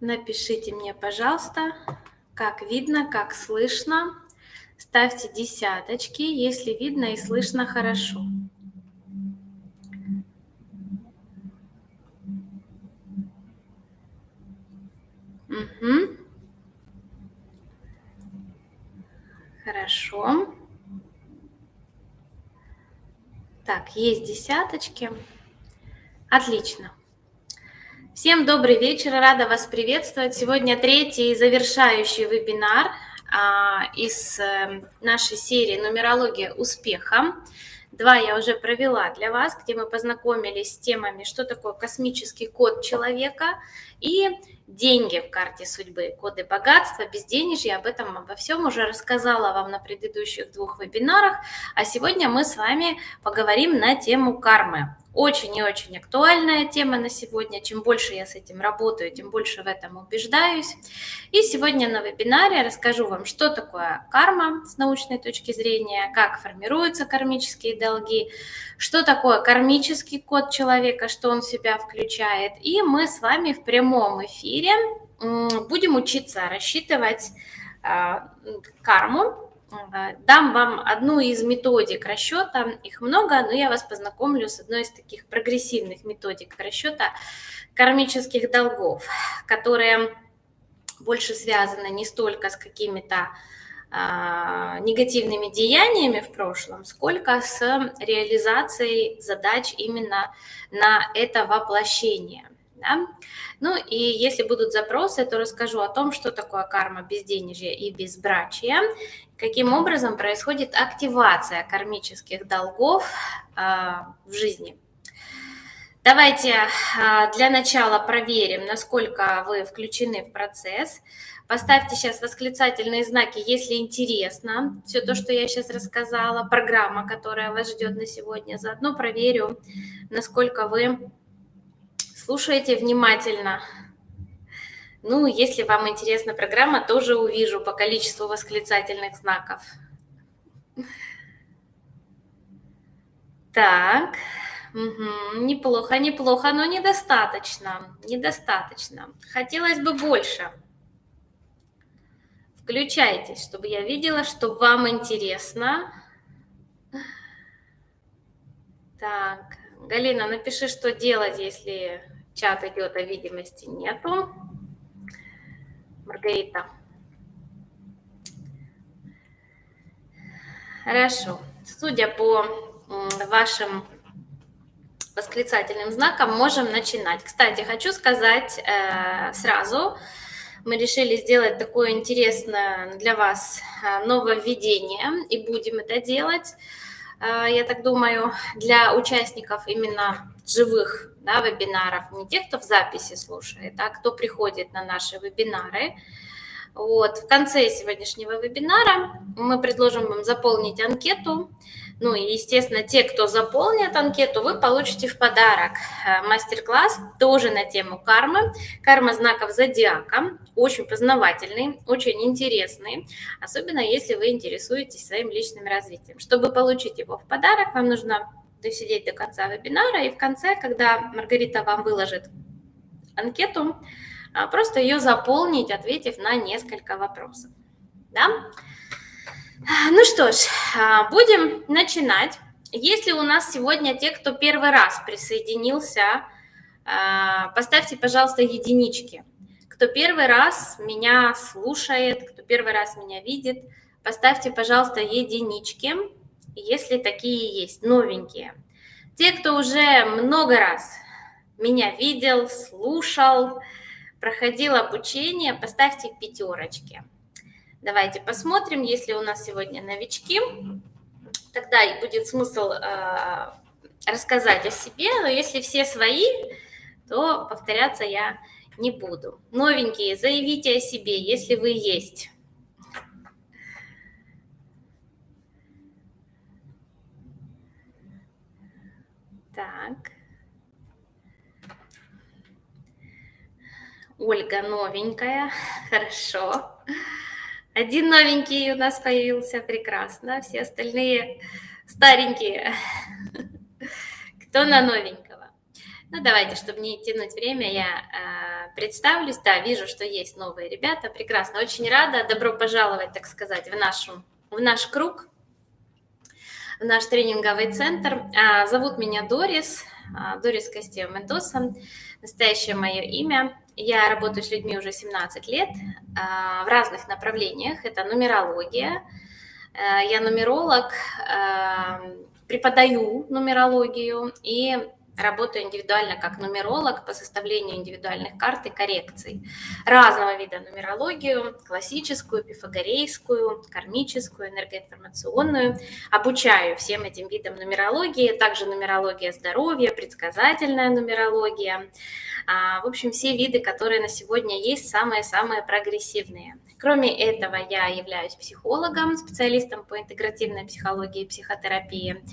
Напишите мне, пожалуйста, как видно, как слышно. Ставьте десяточки, если видно и слышно хорошо. Угу. Хорошо. Так, есть десяточки. Отлично. Всем добрый вечер, рада вас приветствовать. Сегодня третий завершающий вебинар а, из э, нашей серии «Нумерология успеха». Два я уже провела для вас, где мы познакомились с темами, что такое космический код человека и деньги в карте судьбы, коды богатства, безденежья. Об этом обо всем уже рассказала вам на предыдущих двух вебинарах. А сегодня мы с вами поговорим на тему кармы. Очень и очень актуальная тема на сегодня. Чем больше я с этим работаю, тем больше в этом убеждаюсь. И сегодня на вебинаре расскажу вам, что такое карма с научной точки зрения, как формируются кармические долги, что такое кармический код человека, что он в себя включает. И мы с вами в прямом эфире будем учиться рассчитывать а, карму Дам вам одну из методик расчета, их много, но я вас познакомлю с одной из таких прогрессивных методик расчета кармических долгов, которые больше связаны не столько с какими-то а, негативными деяниями в прошлом, сколько с реализацией задач именно на это воплощение. Да? Ну и если будут запросы, то расскажу о том, что такое карма безденежья и безбрачия, каким образом происходит активация кармических долгов э, в жизни. Давайте э, для начала проверим, насколько вы включены в процесс. Поставьте сейчас восклицательные знаки, если интересно все то, что я сейчас рассказала, программа, которая вас ждет на сегодня. Заодно проверю, насколько вы Слушайте внимательно. Ну, если вам интересна программа, тоже увижу по количеству восклицательных знаков. Так, угу. неплохо, неплохо, но недостаточно, недостаточно. Хотелось бы больше. Включайтесь, чтобы я видела, что вам интересно. Так, Галина, напиши, что делать, если чат идет, а видимости нету. Маргарита. Хорошо. Судя по вашим восклицательным знаком, можем начинать. Кстати, хочу сказать э, сразу, мы решили сделать такое интересное для вас э, нововведение, и будем это делать. Э, я так думаю, для участников именно живых да, вебинаров, не тех, кто в записи слушает, а кто приходит на наши вебинары. Вот. В конце сегодняшнего вебинара мы предложим вам заполнить анкету. Ну и, естественно, те, кто заполнит анкету, вы получите в подарок э, мастер-класс тоже на тему кармы. Карма знаков зодиака. Очень познавательный, очень интересный. Особенно, если вы интересуетесь своим личным развитием. Чтобы получить его в подарок, вам нужно досидеть до конца вебинара. И в конце, когда Маргарита вам выложит анкету, а, просто ее заполнить, ответив на несколько вопросов. Да? Ну что ж, а, будем начинать. Если у нас сегодня те, кто первый раз присоединился, а, поставьте, пожалуйста, единички. Кто первый раз меня слушает, кто первый раз меня видит, поставьте, пожалуйста, единички, если такие есть, новенькие. Те, кто уже много раз меня видел, слушал, проходил обучение, поставьте пятерочки. Давайте посмотрим, если у нас сегодня новички, тогда и будет смысл э, рассказать о себе, но если все свои, то повторяться я не буду. Новенькие, заявите о себе, если вы есть. Так. Ольга новенькая, хорошо. Один новенький у нас появился, прекрасно. Все остальные старенькие. Кто на новенького? Ну, давайте, чтобы не тянуть время, я представлюсь. Да, вижу, что есть новые ребята. Прекрасно, очень рада. Добро пожаловать, так сказать, в, нашу, в наш круг, в наш тренинговый центр. А, зовут меня Дорис, а, Дорис Костева Мендоса. Настоящее мое имя. Я работаю с людьми уже 17 лет в разных направлениях. Это нумерология. Я нумеролог, преподаю нумерологию и Работаю индивидуально как нумеролог по составлению индивидуальных карт и коррекций. Разного вида нумерологию, классическую, пифагорейскую, кармическую, энергоинформационную. Обучаю всем этим видам нумерологии, также нумерология здоровья, предсказательная нумерология. А, в общем, все виды, которые на сегодня есть, самые-самые прогрессивные. Кроме этого, я являюсь психологом, специалистом по интегративной психологии и психотерапии.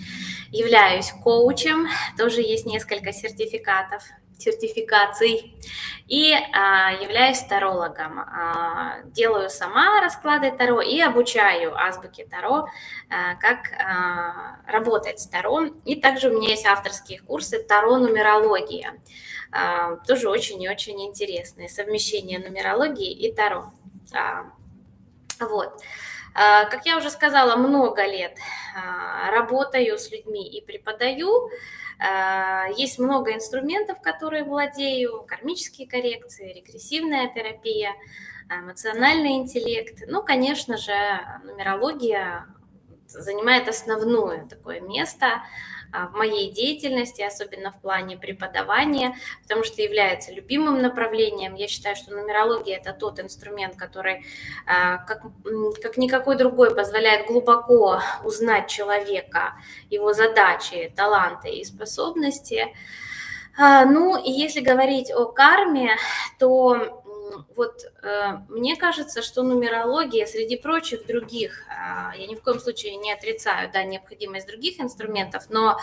Являюсь коучем, тоже есть несколько сертификатов, сертификаций. И а, являюсь тарологом. А, делаю сама расклады Таро и обучаю азбуке Таро, а, как а, работать с Таро. И также у меня есть авторские курсы Таро-нумерология. А, тоже очень и очень интересные. Совмещение нумерологии и Таро. А, вот. А, как я уже сказала, много лет работаю с людьми и преподаю. Есть много инструментов, которые владею, кармические коррекции, регрессивная терапия, эмоциональный интеллект. Ну, конечно же, нумерология занимает основное такое место а, в моей деятельности, особенно в плане преподавания, потому что является любимым направлением. Я считаю, что нумерология – это тот инструмент, который, а, как, как никакой другой, позволяет глубоко узнать человека, его задачи, таланты и способности. А, ну и если говорить о карме, то вот э, мне кажется, что нумерология среди прочих других, э, я ни в коем случае не отрицаю да, необходимость других инструментов, но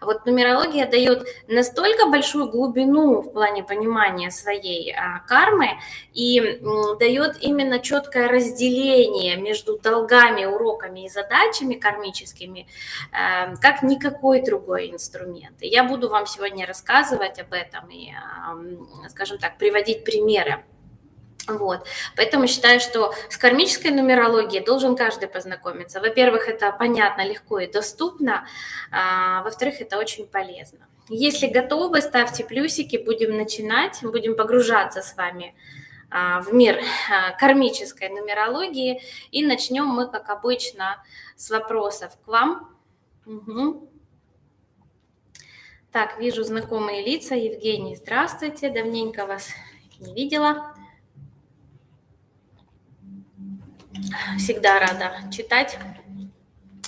вот нумерология дает настолько большую глубину в плане понимания своей э, кармы и дает именно четкое разделение между долгами, уроками и задачами кармическими, э, как никакой другой инструмент. Я буду вам сегодня рассказывать об этом и, скажем так, приводить примеры. Вот. Поэтому считаю, что с кармической нумерологией должен каждый познакомиться. Во-первых, это понятно, легко и доступно. А, во-вторых, это очень полезно. Если готовы, ставьте плюсики, будем начинать, будем погружаться с вами а, в мир а, кармической нумерологии. И начнем мы, как обычно, с вопросов к вам. Угу. Так, вижу знакомые лица. Евгений, здравствуйте. Давненько вас не видела. Всегда рада читать.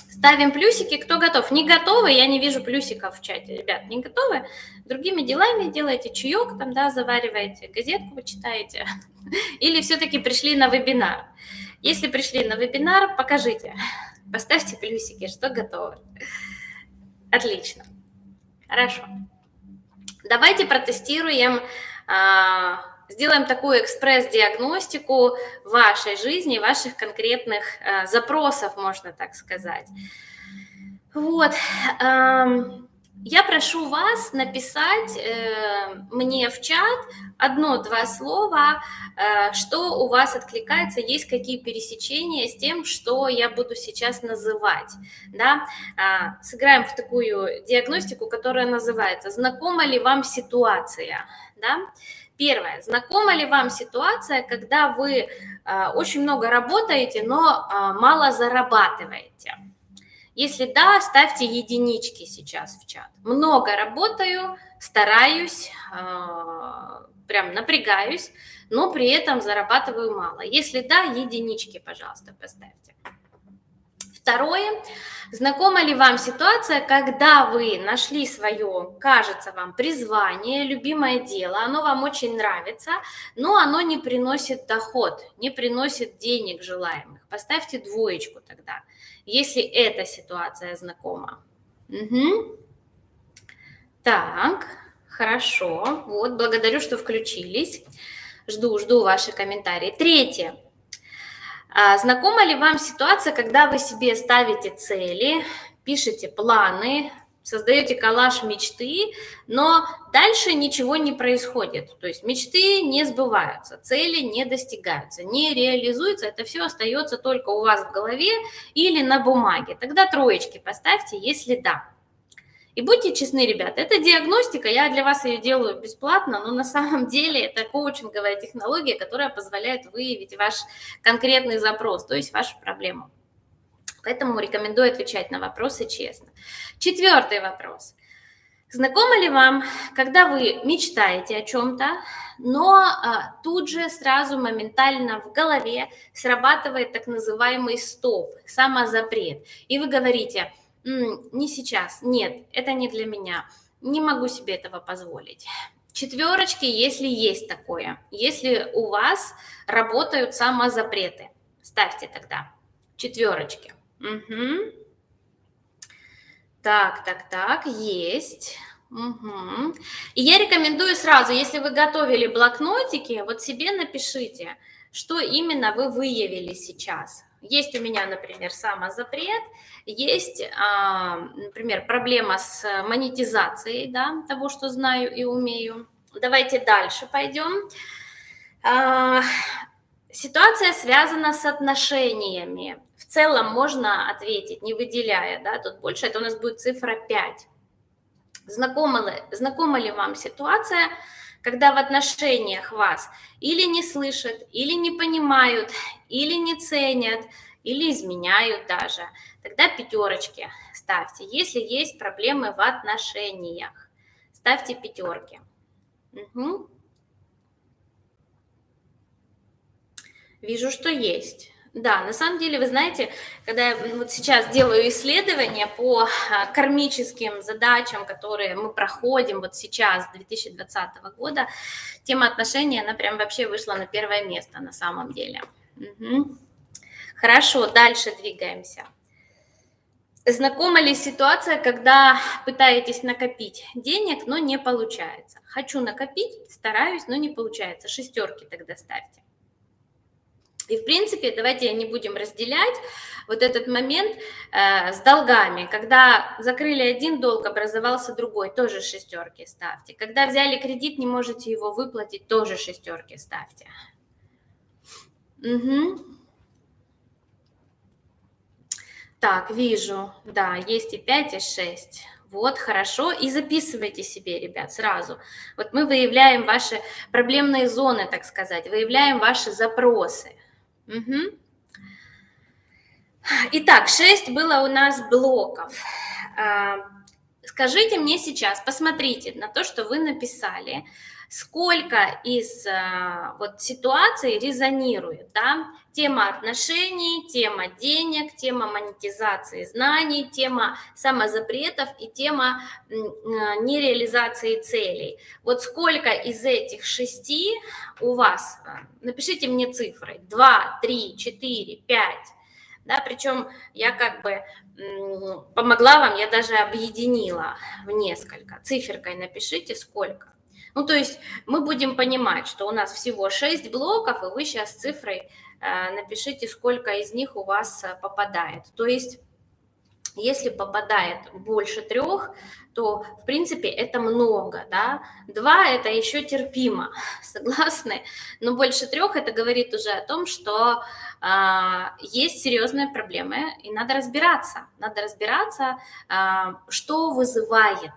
Ставим плюсики, кто готов. Не готовы, я не вижу плюсиков в чате. Ребят, не готовы? Другими делами делаете чаек, там, да, завариваете, газетку вы читаете. Или все-таки пришли на вебинар. Если пришли на вебинар, покажите. Поставьте плюсики, что готовы. Отлично. Хорошо. Давайте протестируем а, сделаем такую экспресс-диагностику вашей жизни, ваших конкретных э, запросов, можно так сказать. Вот. Эм, я прошу вас написать э, мне в чат одно-два слова, э, что у вас откликается, есть какие пересечения с тем, что я буду сейчас называть. Да? Э, сыграем в такую диагностику, которая называется «Знакома ли вам ситуация?» да? Первое. Знакома ли вам ситуация, когда вы э, очень много работаете, но э, мало зарабатываете? Если да, ставьте единички сейчас в чат. Много работаю, стараюсь, э, прям напрягаюсь, но при этом зарабатываю мало. Если да, единички, пожалуйста, поставьте. Второе. Знакома ли вам ситуация, когда вы нашли свое, кажется вам, призвание, любимое дело, оно вам очень нравится, но оно не приносит доход, не приносит денег желаемых? Поставьте двоечку тогда, если эта ситуация знакома. Угу. Так, хорошо. Вот, благодарю, что включились. Жду, жду ваши комментарии. Третье. А знакома ли вам ситуация, когда вы себе ставите цели, пишете планы, создаете коллаж мечты, но дальше ничего не происходит. То есть мечты не сбываются, цели не достигаются, не реализуются. Это все остается только у вас в голове или на бумаге. Тогда троечки поставьте, если да. И будьте честны, ребят, это диагностика, я для вас ее делаю бесплатно, но на самом деле это коучинговая технология, которая позволяет выявить ваш конкретный запрос, то есть вашу проблему. Поэтому рекомендую отвечать на вопросы честно. Четвертый вопрос. Знакомо ли вам, когда вы мечтаете о чем-то, но а, тут же сразу моментально в голове срабатывает так называемый стоп, самозапрет, и вы говорите, не сейчас, нет, это не для меня, не могу себе этого позволить. Четверочки, если есть такое, если у вас работают самозапреты, ставьте тогда четверочки. Угу. Так, так, так, есть. Угу. И я рекомендую сразу, если вы готовили блокнотики, вот себе напишите, что именно вы выявили сейчас. Есть у меня, например, самозапрет, есть, а, например, проблема с монетизацией да, того, что знаю и умею. Давайте дальше пойдем. А, ситуация связана с отношениями целом можно ответить, не выделяя, да, тут больше, это у нас будет цифра 5. Знакома ли, знакома ли вам ситуация, когда в отношениях вас или не слышат, или не понимают, или не ценят, или изменяют даже, тогда пятерочки ставьте. Если есть проблемы в отношениях, ставьте пятерки. Угу. Вижу, что есть. Да, на самом деле, вы знаете, когда я вот сейчас делаю исследования по а, кармическим задачам, которые мы проходим вот сейчас, 2020 года, тема отношений, она прям вообще вышла на первое место на самом деле. Угу. Хорошо, дальше двигаемся. Знакома ли ситуация, когда пытаетесь накопить денег, но не получается? Хочу накопить, стараюсь, но не получается. Шестерки тогда ставьте. И, в принципе, давайте не будем разделять вот этот момент э, с долгами. Когда закрыли один долг, образовался другой, тоже шестерки ставьте. Когда взяли кредит, не можете его выплатить, тоже шестерки ставьте. Угу. Так, вижу, да, есть и 5, и 6. Вот, хорошо. И записывайте себе, ребят, сразу. Вот мы выявляем ваши проблемные зоны, так сказать, выявляем ваши запросы. Угу. Итак, 6 было у нас блоков. А, скажите мне сейчас, посмотрите на то, что вы написали, сколько из а, вот ситуаций резонирует, да? Тема отношений, тема денег, тема монетизации знаний, тема самозапретов и тема а, нереализации целей. Вот сколько из этих шести у вас, а, напишите мне цифры, 2, 3, 4, 5, да, причем я как бы помогла вам, я даже объединила в несколько. Циферкой напишите сколько. Ну, то есть мы будем понимать, что у нас всего 6 блоков, и вы сейчас цифрой э, напишите, сколько из них у вас э, попадает. То есть если попадает больше трех, то, в принципе, это много, да. Два – это еще терпимо, согласны? Но больше трех – это говорит уже о том, что э, есть серьезные проблемы, и надо разбираться. Надо разбираться, э, что вызывает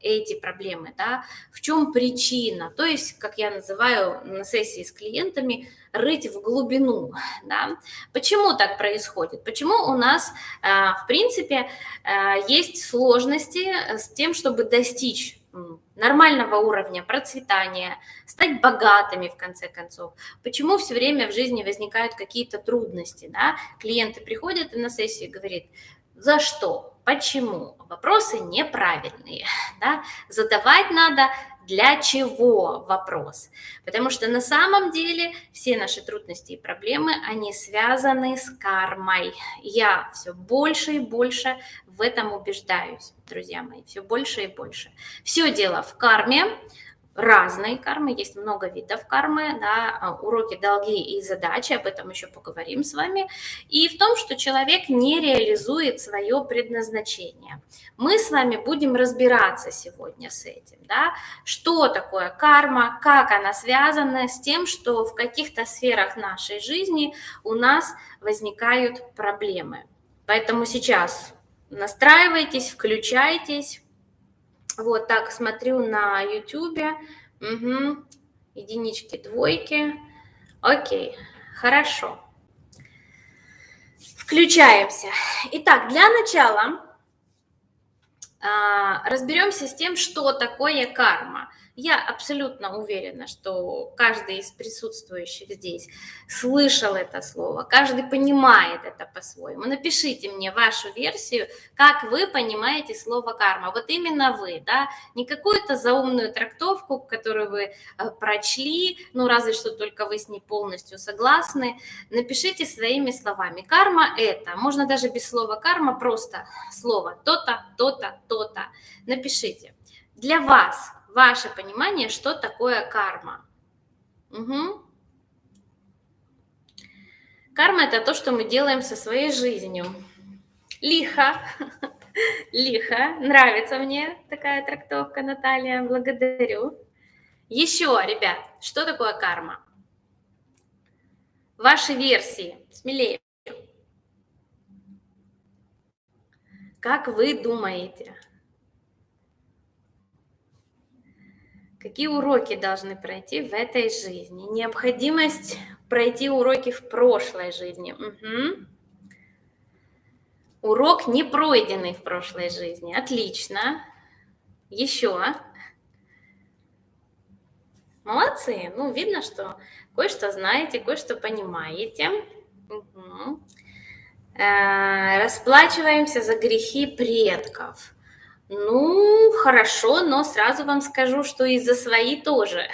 эти проблемы, да, в чем причина, то есть, как я называю на сессии с клиентами, рыть в глубину, да. Почему так происходит? Почему у нас, э, в принципе, э, есть сложности с тем, чтобы достичь нормального уровня процветания, стать богатыми в конце концов. Почему все время в жизни возникают какие-то трудности, да? Клиенты приходят и на сессию говорят, за что? Почему? Вопросы неправильные. Да? Задавать надо для чего вопрос. Потому что на самом деле все наши трудности и проблемы, они связаны с кармой. Я все больше и больше в этом убеждаюсь, друзья мои, все больше и больше. Все дело в карме, разной кармы, есть много видов кармы, да, а, уроки, долги и задачи, об этом еще поговорим с вами, и в том, что человек не реализует свое предназначение. Мы с вами будем разбираться сегодня с этим, да, что такое карма, как она связана с тем, что в каких-то сферах нашей жизни у нас возникают проблемы. Поэтому сейчас настраивайтесь, включайтесь, вот так смотрю на YouTube. Угу. Единички, двойки. Окей, хорошо. Включаемся. Итак, для начала а, разберемся с тем, что такое карма. Я абсолютно уверена, что каждый из присутствующих здесь слышал это слово, каждый понимает это по-своему. Напишите мне вашу версию, как вы понимаете слово карма. Вот именно вы, да, не какую-то заумную трактовку, которую вы э, прочли, ну разве что только вы с ней полностью согласны. Напишите своими словами. Карма это, можно даже без слова карма, просто слово то-то, то-то, то-то. Напишите. Для вас ваше понимание, что такое карма. Угу. Карма – это то, что мы делаем со своей жизнью. Лихо, лихо, нравится мне такая трактовка, Наталья, благодарю. Еще, ребят, что такое карма? Ваши версии, смелее. Как вы думаете? Какие уроки должны пройти в этой жизни? Необходимость пройти уроки в прошлой жизни. Угу. Урок не пройденный в прошлой жизни. Отлично. Еще. Молодцы. Ну, видно, что кое-что знаете, кое-что понимаете. Угу. расплачиваемся за грехи предков. Ну, хорошо, но сразу вам скажу, что и за свои тоже.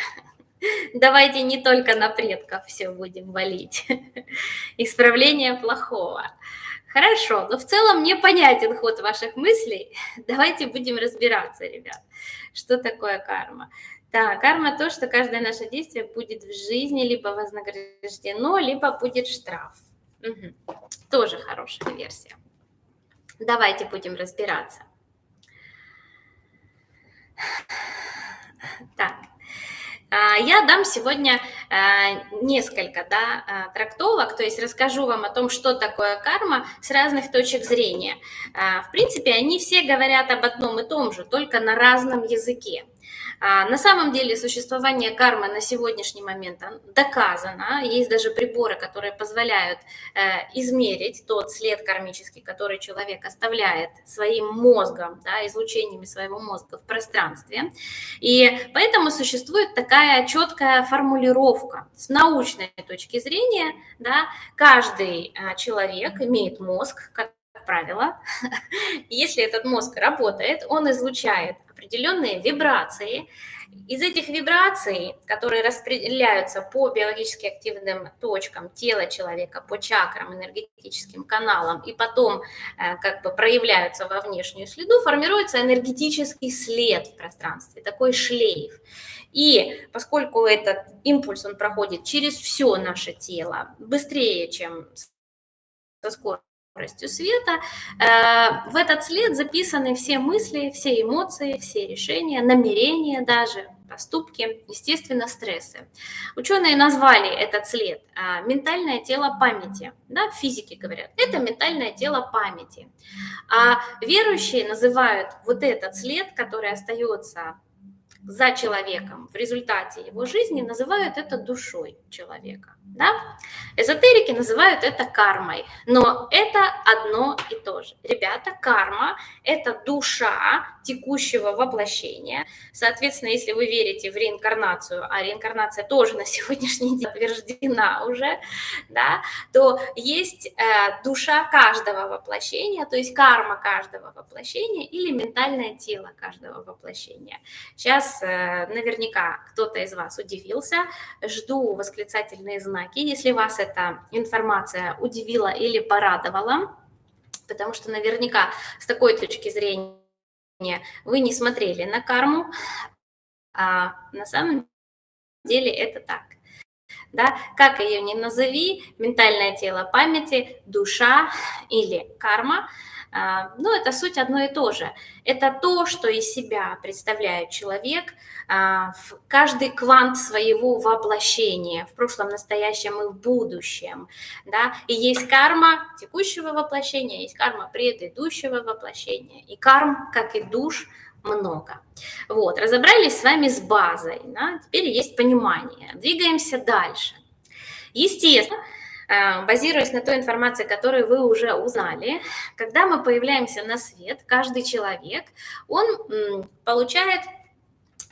Давайте не только на предков все будем валить. Исправление плохого. Хорошо, но в целом мне понятен ход ваших мыслей. Давайте будем разбираться, ребят, что такое карма. Да, карма то, что каждое наше действие будет в жизни либо вознаграждено, либо будет штраф. Угу. Тоже хорошая версия. Давайте будем разбираться. Так, а, я дам сегодня а, несколько да, а, трактовок, то есть расскажу вам о том, что такое карма с разных точек зрения. В принципе, они все говорят об одном и том же, только на разном языке. А, на самом деле существование кармы на сегодняшний момент доказано. Есть даже приборы, которые позволяют э, измерить тот след кармический, который человек оставляет своим мозгом, да, излучениями своего мозга в пространстве. И поэтому существует такая четкая формулировка. С научной точки зрения да, каждый э, человек имеет мозг, как правило, если этот мозг работает, он излучает определенные вибрации. Из этих вибраций, которые распределяются по биологически активным точкам тела человека, по чакрам, энергетическим каналам, и потом э, как бы проявляются во внешнюю следу, формируется энергетический след в пространстве, такой шлейф. И поскольку этот импульс, он проходит через все наше тело быстрее, чем со скоростью, скоростью света. Э, в этот след записаны все мысли, все эмоции, все решения, намерения даже, поступки, естественно, стрессы. Ученые назвали этот след э, ментальное тело памяти. Да, физики говорят, это ментальное тело памяти. А верующие называют вот этот след, который остается за человеком в результате его жизни, называют это душой человека. Да? Эзотерики называют это кармой, но это одно и то же. Ребята, карма – это душа текущего воплощения. Соответственно, если вы верите в реинкарнацию, а реинкарнация тоже на сегодняшний день подтверждена уже, да, то есть э, душа каждого воплощения, то есть карма каждого воплощения или ментальное тело каждого воплощения. Сейчас э, наверняка кто-то из вас удивился, жду восклицательные знаки знаки, если вас эта информация удивила или порадовала, потому что наверняка с такой точки зрения вы не смотрели на карму, а на самом деле это так. Да? Как ее ни назови, ментальное тело памяти, душа или карма – ну, это суть одно и то же. Это то, что из себя представляет человек, а, в каждый квант своего воплощения, в прошлом, настоящем и в будущем. Да? И есть карма текущего воплощения, есть карма предыдущего воплощения. И карм, как и душ, много. Вот, разобрались с вами с базой, да? теперь есть понимание. Двигаемся дальше. Естественно, базируясь на той информации, которую вы уже узнали, когда мы появляемся на свет, каждый человек, он получает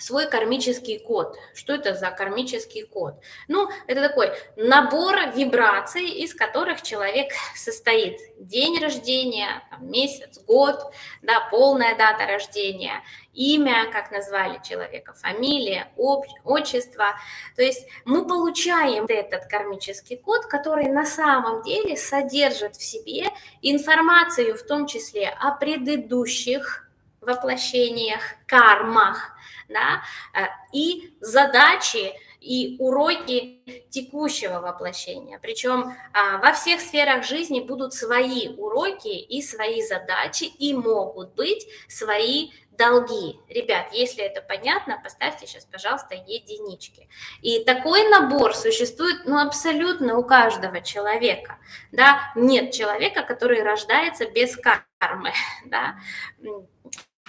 свой кармический код. Что это за кармический код? Ну, это такой набор вибраций, из которых человек состоит. День рождения, месяц, год, да, полная дата рождения, имя, как назвали человека, фамилия, отчество. То есть мы получаем этот кармический код, который на самом деле содержит в себе информацию, в том числе о предыдущих воплощениях, кармах, да, э, и задачи, и уроки текущего воплощения. Причем а, во всех сферах жизни будут свои уроки и свои задачи, и могут быть свои долги. Ребят, если это понятно, поставьте сейчас, пожалуйста, единички. И такой набор существует ну, абсолютно у каждого человека. Да? Нет человека, который рождается без кармы. Да?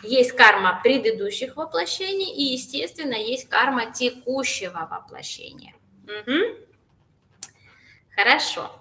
Есть карма предыдущих воплощений и, естественно, есть карма текущего воплощения. Угу. Хорошо.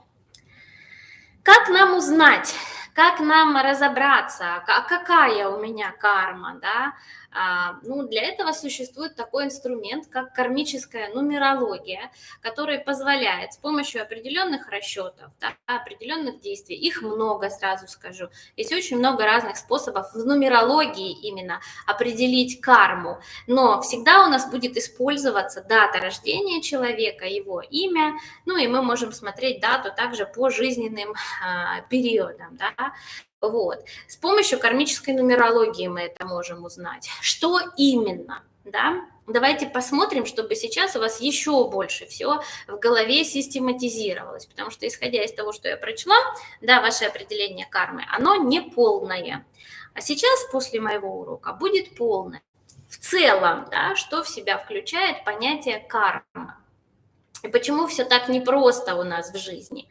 Как нам узнать, как нам разобраться, какая у меня карма, да? А, ну, для этого существует такой инструмент, как кармическая нумерология, который позволяет с помощью определенных расчетов, да, определенных действий, их много, сразу скажу, есть очень много разных способов в нумерологии именно определить карму, но всегда у нас будет использоваться дата рождения человека, его имя, ну и мы можем смотреть дату также по жизненным а, периодам, да, вот. С помощью кармической нумерологии мы это можем узнать. Что именно? Да? Давайте посмотрим, чтобы сейчас у вас еще больше всего в голове систематизировалось, потому что исходя из того, что я прочла, да, ваше определение кармы, оно не полное. А сейчас после моего урока будет полное. В целом, да, что в себя включает понятие карма. И почему все так непросто у нас в жизни?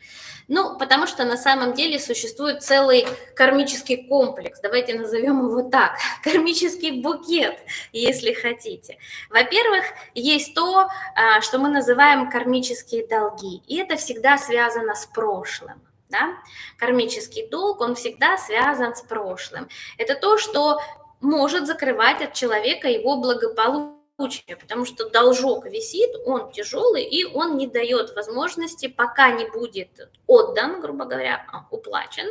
Ну, потому что на самом деле существует целый кармический комплекс, давайте назовем его так, кармический букет, если хотите. Во-первых, есть то, а, что мы называем кармические долги, и это всегда связано с прошлым. Да? Кармический долг, он всегда связан с прошлым. Это то, что может закрывать от человека его благополучие случае, потому что должок висит, он тяжелый, и он не дает возможности, пока не будет отдан, грубо говоря, а, уплачен,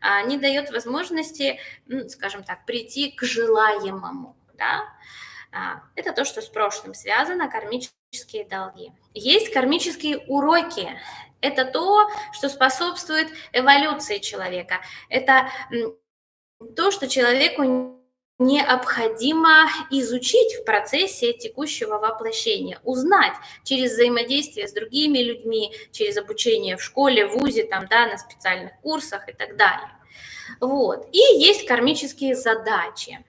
а, не дает возможности, скажем так, прийти к желаемому. Да? А, это то, что с прошлым связано, кармические долги. Есть кармические уроки. Это то, что способствует эволюции человека. Это то, что человеку необходимо изучить в процессе текущего воплощения, узнать через взаимодействие с другими людьми, через обучение в школе, в ВУЗе, там, да, на специальных курсах и так далее. Вот. И есть кармические задачи.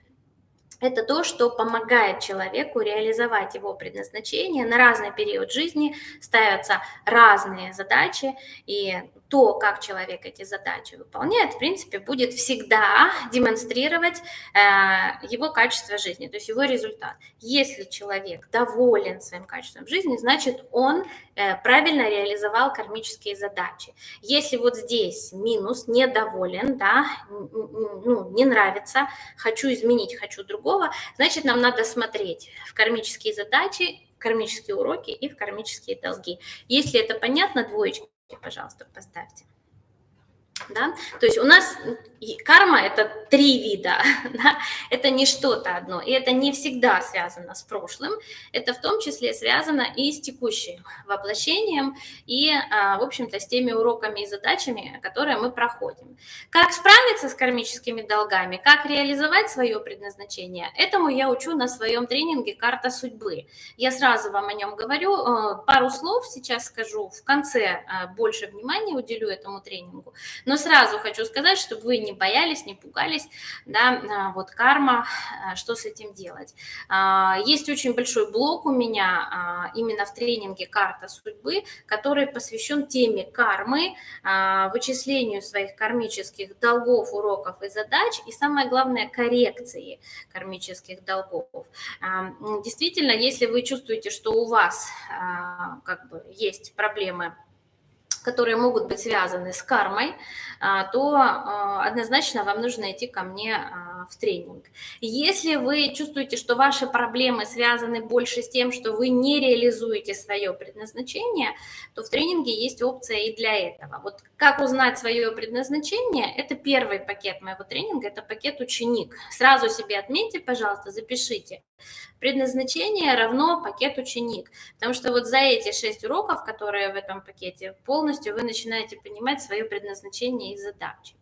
Это то, что помогает человеку реализовать его предназначение. На разный период жизни ставятся разные задачи, и то, как человек эти задачи выполняет, в принципе, будет всегда демонстрировать э, его качество жизни, то есть его результат. Если человек доволен своим качеством жизни, значит, он э, правильно реализовал кармические задачи. Если вот здесь минус, недоволен, да, ну, не нравится, хочу изменить, хочу другого, значит, нам надо смотреть в кармические задачи, кармические уроки и в кармические долги. Если это понятно, двоечки пожалуйста, поставьте. Да? То есть у нас карма – это три вида, да? это не что-то одно, и это не всегда связано с прошлым, это в том числе связано и с текущим воплощением, и, а, в общем-то, с теми уроками и задачами, которые мы проходим. Как справиться с кармическими долгами, как реализовать свое предназначение, этому я учу на своем тренинге «Карта судьбы». Я сразу вам о нем говорю, э, пару слов сейчас скажу, в конце э, больше внимания уделю этому тренингу, но сразу хочу сказать, чтобы вы не боялись, не пугались, да, а, вот карма, а, что с этим делать. А, есть очень большой блок у меня именно в тренинге «Карта судьбы», который посвящен теме кармы, вычислению своих кармических долгов, уроков и задач, и самое главное, коррекции кармических долгов. Действительно, если вы чувствуете, что у вас как бы есть проблемы которые могут быть связаны с кармой, а, то а, однозначно вам нужно идти ко мне а, в тренинг. Если вы чувствуете, что ваши проблемы связаны больше с тем, что вы не реализуете свое предназначение, то в тренинге есть опция и для этого. Вот как узнать свое предназначение, это первый пакет моего тренинга, это пакет ученик. Сразу себе отметьте, пожалуйста, запишите. Предназначение равно пакет ученик, потому что вот за эти шесть уроков, которые в этом пакете, полностью вы начинаете понимать свое предназначение и задачи.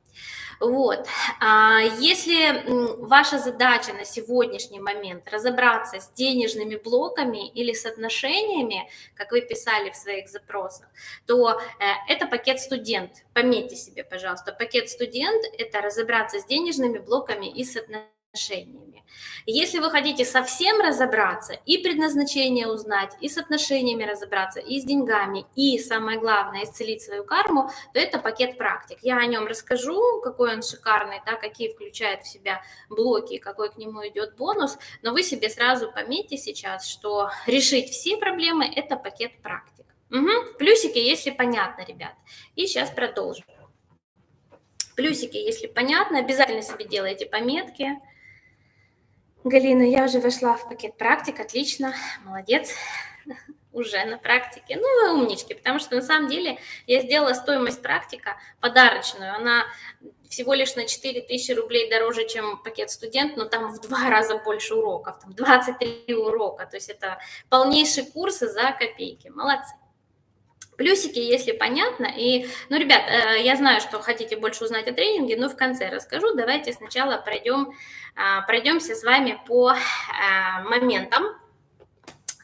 Вот. А если ваша задача на сегодняшний момент разобраться с денежными блоками или с отношениями, как вы писали в своих запросах, то э, это пакет студент. Пометьте себе, пожалуйста, пакет студент – это разобраться с денежными блоками и с отношениями отношениями. Если вы хотите совсем разобраться, и предназначение узнать, и с отношениями разобраться, и с деньгами, и самое главное, исцелить свою карму, то это пакет практик. Я о нем расскажу, какой он шикарный, да, какие включает в себя блоки, какой к нему идет бонус, но вы себе сразу пометьте сейчас, что решить все проблемы – это пакет практик. Угу. Плюсики, если понятно, ребят. И сейчас продолжим. Плюсики, если понятно, обязательно себе делайте пометки. Галина, я уже вошла в пакет практик, отлично, молодец, уже на практике. Ну, вы умнички, потому что на самом деле я сделала стоимость практика подарочную, она всего лишь на 4000 рублей дороже, чем пакет студент, но там в два раза больше уроков, там 23 урока, то есть это полнейший курсы за копейки, молодцы. Плюсики, если понятно. И, ну, ребят, э, я знаю, что хотите больше узнать о тренинге, но в конце расскажу. Давайте сначала пройдем, а, пройдемся с вами по а, моментам,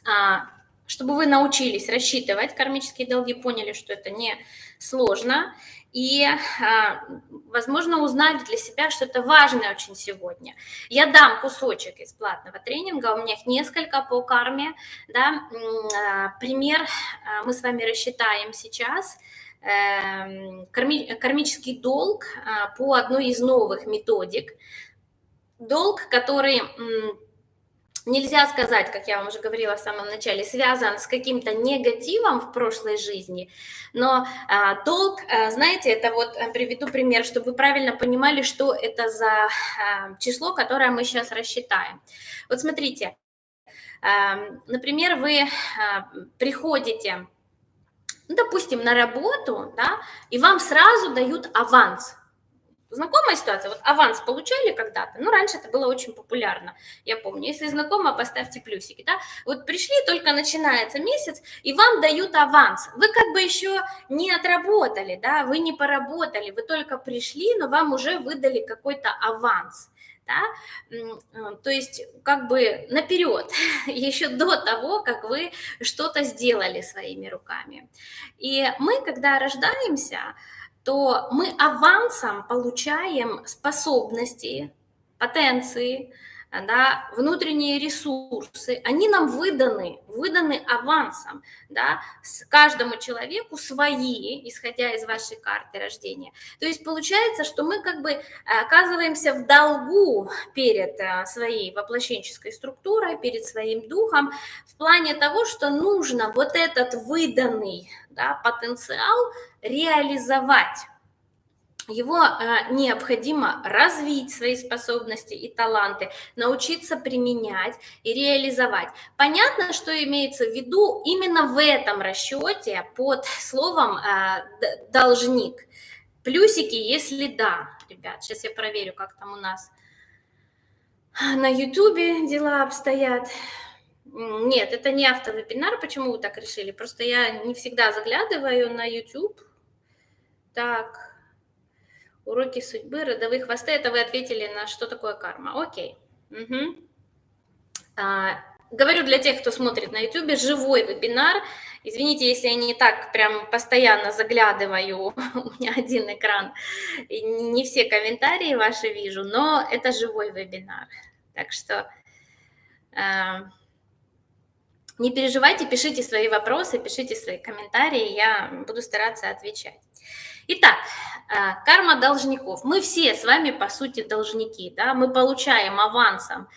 а, чтобы вы научились рассчитывать кармические долги, поняли, что это не сложно и, а, возможно, узнали для себя, что это важно очень сегодня. Я дам кусочек из платного тренинга, у меня их несколько по карме. Да? А, пример а, мы с вами рассчитаем сейчас. Эм, кармический долг по одной из новых методик. Долг, который нельзя сказать, как я вам уже говорила в самом начале, связан с каким-то негативом в прошлой жизни, но а, долг, а, знаете, это вот а, приведу пример, чтобы вы правильно понимали, что это за а, число, которое мы сейчас рассчитаем. Вот смотрите, а, например, вы а, приходите, ну, допустим, на работу, да, и вам сразу дают аванс – Знакомая ситуация? Вот аванс получали когда-то? Ну, раньше это было очень популярно, я помню. Если знакомо, поставьте плюсики, да? Вот пришли, только начинается месяц, и вам дают аванс. Вы как бы еще не отработали, да, вы не поработали, вы только пришли, но вам уже выдали какой-то аванс. Да? Э, то есть как бы наперед, еще до того, как вы что-то сделали своими руками. И мы, когда рождаемся, то мы авансом получаем способности, потенции, да, внутренние ресурсы, они нам выданы, выданы авансом, да, с каждому человеку свои, исходя из вашей карты рождения. То есть получается, что мы как бы оказываемся в долгу перед э, своей воплощенческой структурой, перед своим духом, в плане того, что нужно вот этот выданный да, потенциал реализовать его э, необходимо развить свои способности и таланты, научиться применять и реализовать. Понятно, что имеется в виду именно в этом расчете под словом э, должник. Плюсики, если да, ребят. Сейчас я проверю, как там у нас на Ютубе дела обстоят. Нет, это не автовебинар. Почему вы так решили? Просто я не всегда заглядываю на YouTube. Так, уроки судьбы, родовые хвосты. Это вы ответили на что такое карма. Окей. Угу. А, говорю для тех, кто смотрит на YouTube, живой вебинар. Извините, если я не так прям постоянно заглядываю, у меня один экран, и не все комментарии ваши вижу, но это живой вебинар. Так что э, не переживайте, пишите свои вопросы, пишите свои комментарии, я буду стараться отвечать. Итак, э, карма должников. Мы все с вами, по сути, должники, да, мы получаем авансом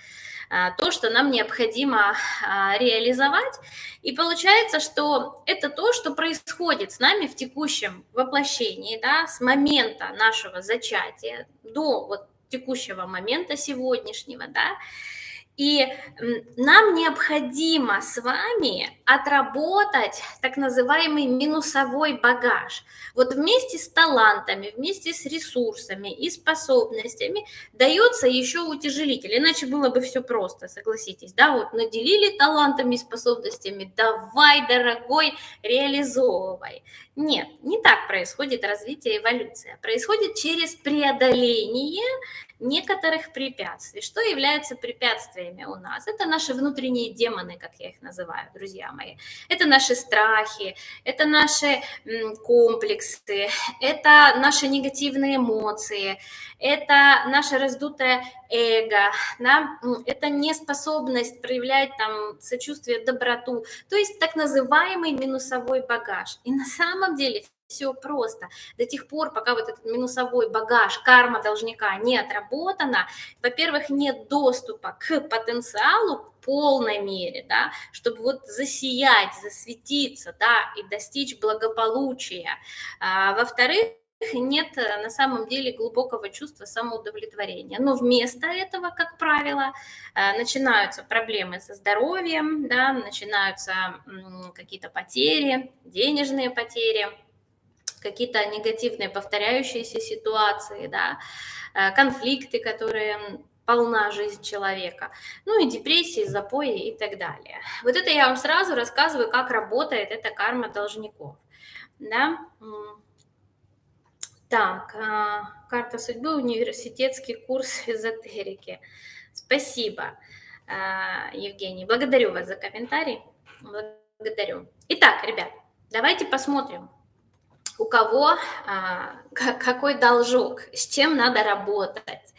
а, то, что нам необходимо а, реализовать. И получается, что это то, что происходит с нами в текущем воплощении, да, с момента нашего зачатия до вот текущего момента сегодняшнего, да, и нам необходимо с вами отработать так называемый минусовой багаж. Вот вместе с талантами, вместе с ресурсами и способностями дается еще утяжелитель. Иначе было бы все просто, согласитесь. Да, вот наделили талантами и способностями, давай, дорогой, реализовывай. Нет, не так происходит развитие эволюция. Происходит через преодоление некоторых препятствий. Что является препятствиями у нас? Это наши внутренние демоны, как я их называю, друзья мои. Это наши страхи, это наши комплексы, это наши негативные эмоции, это наше раздутое эго, да? это неспособность проявлять там сочувствие, доброту, то есть так называемый минусовой багаж. И на самом деле все просто. До тех пор, пока вот этот минусовой багаж, карма должника не отработана, во-первых, нет доступа к потенциалу в полной мере, да, чтобы вот засиять, засветиться, да, и достичь благополучия. А, во-вторых, нет на самом деле глубокого чувства самоудовлетворения. Но вместо этого, как правило, э, начинаются проблемы со здоровьем, да, начинаются какие-то потери, денежные потери, какие-то негативные повторяющиеся ситуации, да, э, конфликты, которые полна жизнь человека, ну и депрессии, запои и так далее. Вот это я вам сразу рассказываю, как работает эта карма должников. Да? Так, а, карта судьбы, университетский курс эзотерики. Спасибо, а, Евгений. Благодарю вас за комментарий. Благодарю. Итак, ребят, давайте посмотрим, у кого а, какой должок, с чем надо работать.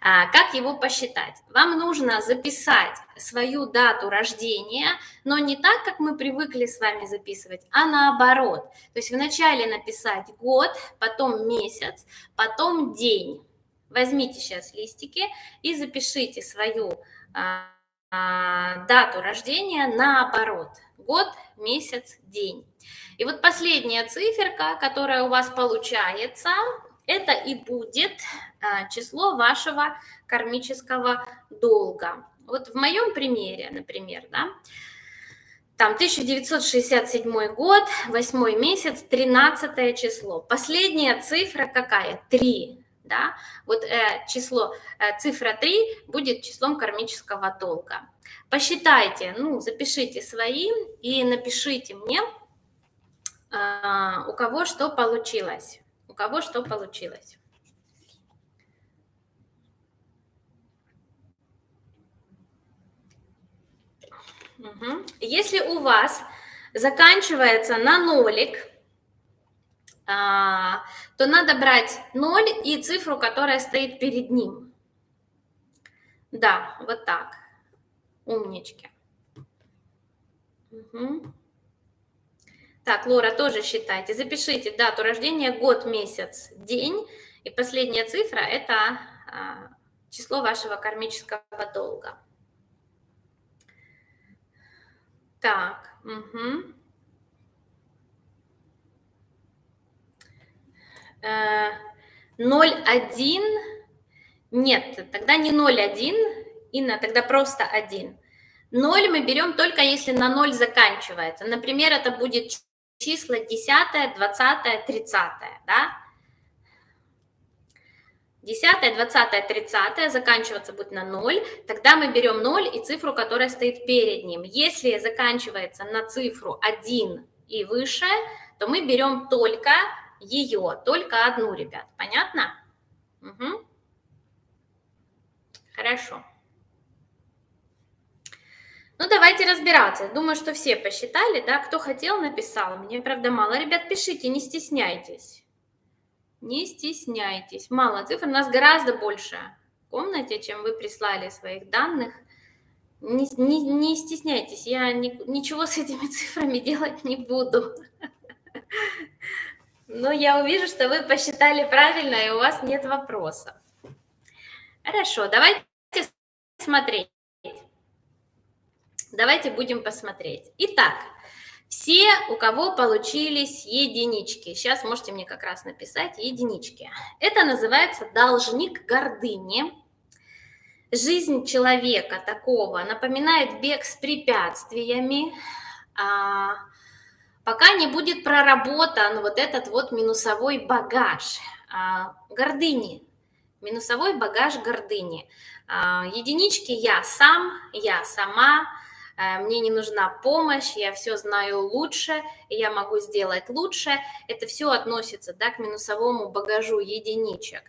А, как его посчитать? Вам нужно записать свою дату рождения, но не так, как мы привыкли с вами записывать, а наоборот. То есть вначале написать год, потом месяц, потом день. Возьмите сейчас листики и запишите свою а, дату рождения наоборот. Год, месяц, день. И вот последняя циферка, которая у вас получается, это и будет а, число вашего кармического долга. Вот в моем примере, например, да, там 1967 год, 8 месяц, 13 число. Последняя цифра какая? 3. Да? Вот э, число, э, цифра 3 будет числом кармического долга. Посчитайте, ну, запишите свои и напишите мне, э, у кого что получилось у кого что получилось. Если у вас заканчивается на нолик, а, то надо брать ноль и цифру, которая стоит перед ним. Да, вот так. Умнички. Угу. Так, Лора, тоже считайте. Запишите дату рождения, год, месяц, день. И последняя цифра – это а, число вашего кармического долга. Так, угу. Э, 0,1, нет, тогда не 0,1, Инна, тогда просто 1. 0 мы берем только если на 0 заканчивается. Например, это будет числа 10, 20, 30, да? 10, 20, 30 заканчиваться будет на 0, тогда мы берем 0 и цифру, которая стоит перед ним. Если заканчивается на цифру 1 и выше, то мы берем только ее, только одну, ребят. Понятно? Угу. Хорошо. Ну, давайте разбираться. Думаю, что все посчитали, да? Кто хотел, написал. Мне, правда, мало. Ребят, пишите, не стесняйтесь. Не стесняйтесь. Мало цифр. У нас гораздо больше в комнате, чем вы прислали своих данных. Не, не, не стесняйтесь, я ни, ничего с этими цифрами делать не буду. Но я увижу, что вы посчитали правильно, и у вас нет вопросов. Хорошо, давайте смотреть. Давайте будем посмотреть. Итак, все, у кого получились единички, сейчас можете мне как раз написать единички. Это называется должник гордыни. Жизнь человека такого напоминает бег с препятствиями, а, пока не будет проработан вот этот вот минусовой багаж а, гордыни, минусовой багаж гордыни. А, единички я сам, я сама, мне не нужна помощь, я все знаю лучше, я могу сделать лучше. Это все относится да, к минусовому багажу единичек.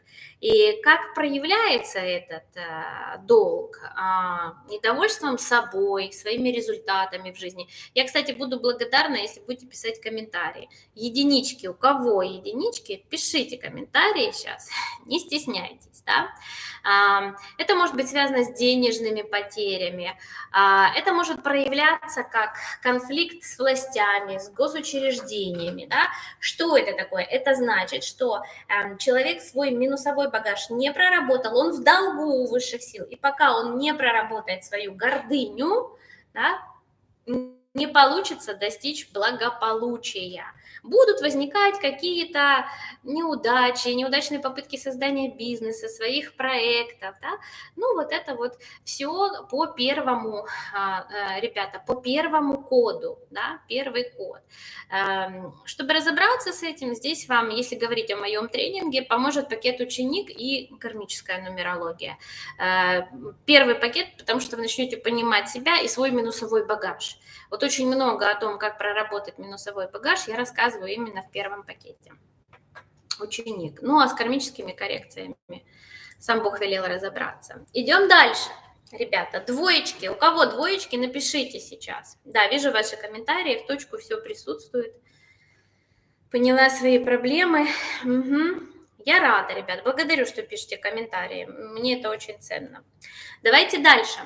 И как проявляется этот э, долг? А, недовольством собой, своими результатами в жизни. Я, кстати, буду благодарна, если будете писать комментарии. Единички, у кого единички, пишите комментарии сейчас, не стесняйтесь. Да? А, это может быть связано с денежными потерями, а, это может проявляться как конфликт с властями, с госучреждениями. Да? Что это такое? Это значит, что эм, человек свой минусовой багаж не проработал, он в долгу у высших сил. И пока он не проработает свою гордыню, да, не получится достичь благополучия будут возникать какие-то неудачи, неудачные попытки создания бизнеса, своих проектов, да? ну вот это вот все по первому, а, э, ребята, по первому коду, да, первый код. Эм, чтобы разобраться с этим, здесь вам, если говорить о моем тренинге, поможет пакет ученик и кармическая нумерология. Э, первый пакет, потому что вы начнете понимать себя и свой минусовой багаж. Вот очень много о том, как проработать минусовой багаж, я рассказываю именно в первом пакете. Ученик. Ну, а с кармическими коррекциями сам Бог велел разобраться. Идем дальше. Ребята, двоечки. У кого двоечки, напишите сейчас. Да, вижу ваши комментарии, в точку все присутствует. Поняла свои проблемы. Угу. Я рада, ребят. Благодарю, что пишете комментарии. Мне это очень ценно. Давайте дальше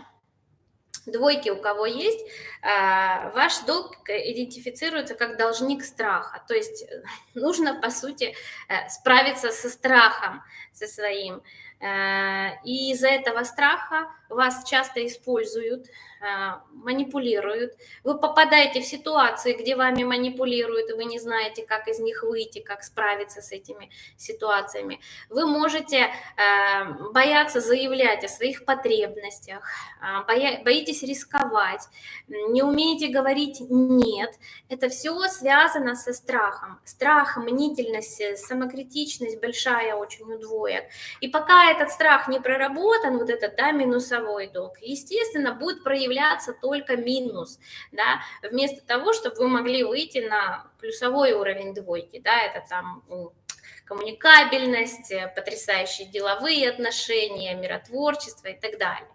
двойки у кого есть, а, ваш долг идентифицируется как должник страха. То есть э, нужно, по сути, э, справиться со страхом, со своим. Э, и из-за этого страха вас часто используют, э, манипулируют. Вы попадаете в ситуации, где вами манипулируют, и вы не знаете, как из них выйти, как справиться с этими ситуациями. Вы можете э, бояться заявлять о своих потребностях, боитесь рисковать, не умеете говорить «нет». Это все связано со страхом. Страх, мнительность, самокритичность большая очень у. И пока этот страх не проработан, вот этот, да, минусовой долг, естественно, будет проявляться только минус, да, вместо того, чтобы вы могли выйти на плюсовой уровень двойки, да, это там коммуникабельность, потрясающие деловые отношения, миротворчество и так далее,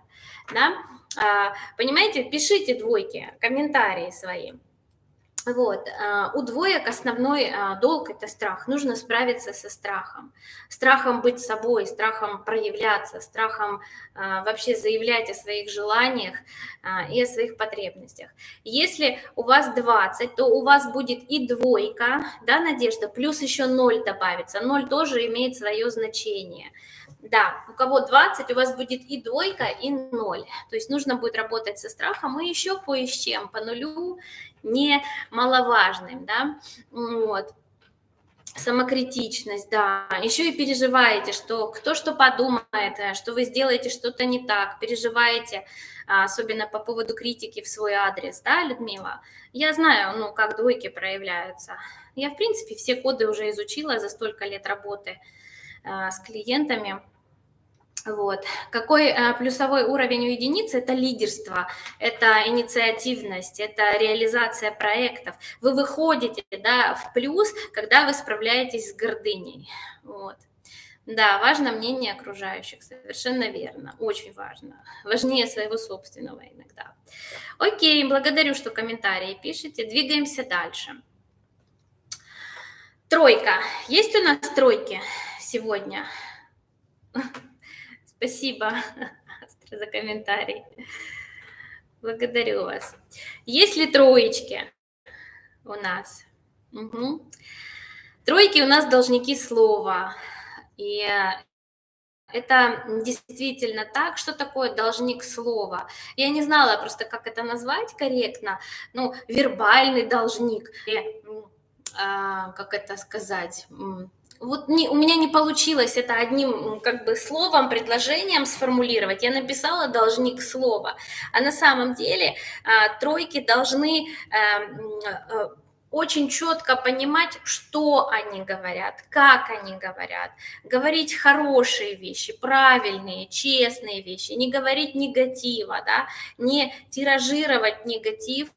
да. А, понимаете, пишите двойки, комментарии свои. Вот. А, у двоек основной а, долг – это страх. Нужно справиться со страхом. Страхом быть собой, страхом проявляться, страхом а, вообще заявлять о своих желаниях и о своих потребностях. Если у вас 20, то у вас будет и двойка, да, Надежда, плюс еще 0 добавится. 0 тоже имеет свое значение. Да, у кого 20, у вас будет и двойка, и 0. То есть нужно будет работать со страхом и еще чем, по нулю немаловажным, да, вот. Самокритичность, да. Еще и переживаете, что кто что подумает, э, что вы сделаете что-то не так, переживаете, а, особенно по поводу критики в свой адрес, да, Людмила? Я знаю, ну, как двойки проявляются. Я, в принципе, все коды уже изучила за столько лет работы а, с клиентами. Вот. Какой э, плюсовой уровень у единицы? Это лидерство, это инициативность, это реализация проектов. Вы выходите да, в плюс, когда вы справляетесь с гордыней. Вот. Да, важно мнение окружающих, совершенно верно, очень важно. Важнее своего собственного иногда. Окей, благодарю, что комментарии пишете. Двигаемся дальше. Тройка. Есть у нас тройки сегодня? Спасибо за комментарий. Благодарю вас. Есть ли троечки у нас? Угу. Тройки у нас должники слова. И это действительно так. Что такое должник слова? Я не знала просто, как это назвать корректно. Ну, вербальный должник. Или, а, как это сказать? Вот не, у меня не получилось это одним как бы словом, предложением сформулировать. Я написала должник слова, а на самом деле а, тройки должны а, очень четко понимать, что они говорят, как они говорят, говорить хорошие вещи, правильные, честные вещи, не говорить негатива, да, не тиражировать негатив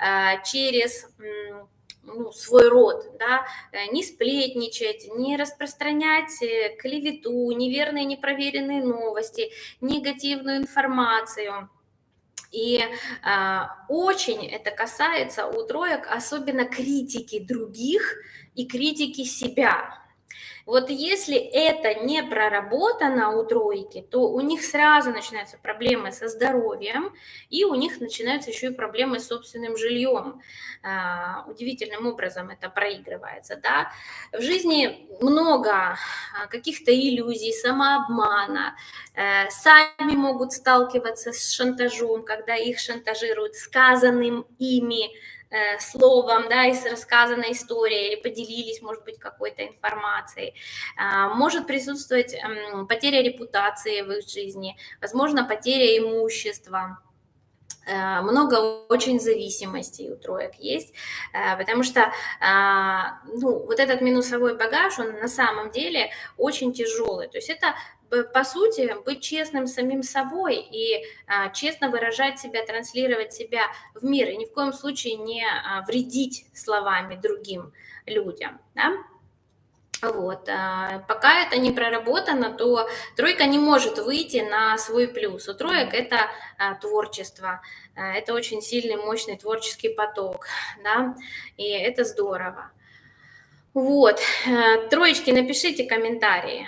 э, через ну, свой род, да, э, не сплетничать, не распространять э, клевету, неверные, непроверенные новости, негативную информацию. И э, очень это касается у троек, особенно критики других и критики себя. Вот если это не проработано у тройки, то у них сразу начинаются проблемы со здоровьем, и у них начинаются еще и проблемы с собственным жильем. А, удивительным образом это проигрывается. Да? В жизни много а, каких-то иллюзий, самообмана. Э, сами могут сталкиваться с шантажом, когда их шантажируют сказанным ими словом, да, из рассказанной истории или поделились, может быть, какой-то информацией. А, может присутствовать потеря репутации в их жизни, возможно, потеря имущества э, много очень зависимостей у троек есть, э, потому что а, ну, вот этот минусовой багаж, он на самом деле очень тяжелый. То есть это по сути, быть честным самим собой и а, честно выражать себя, транслировать себя в мир, и ни в коем случае не а, вредить словами другим людям. Да? Вот. А, пока это не проработано, то тройка не может выйти на свой плюс. У троек это а, творчество, а, это очень сильный, мощный творческий поток, да, и это здорово. Вот, э, троечки, напишите комментарии.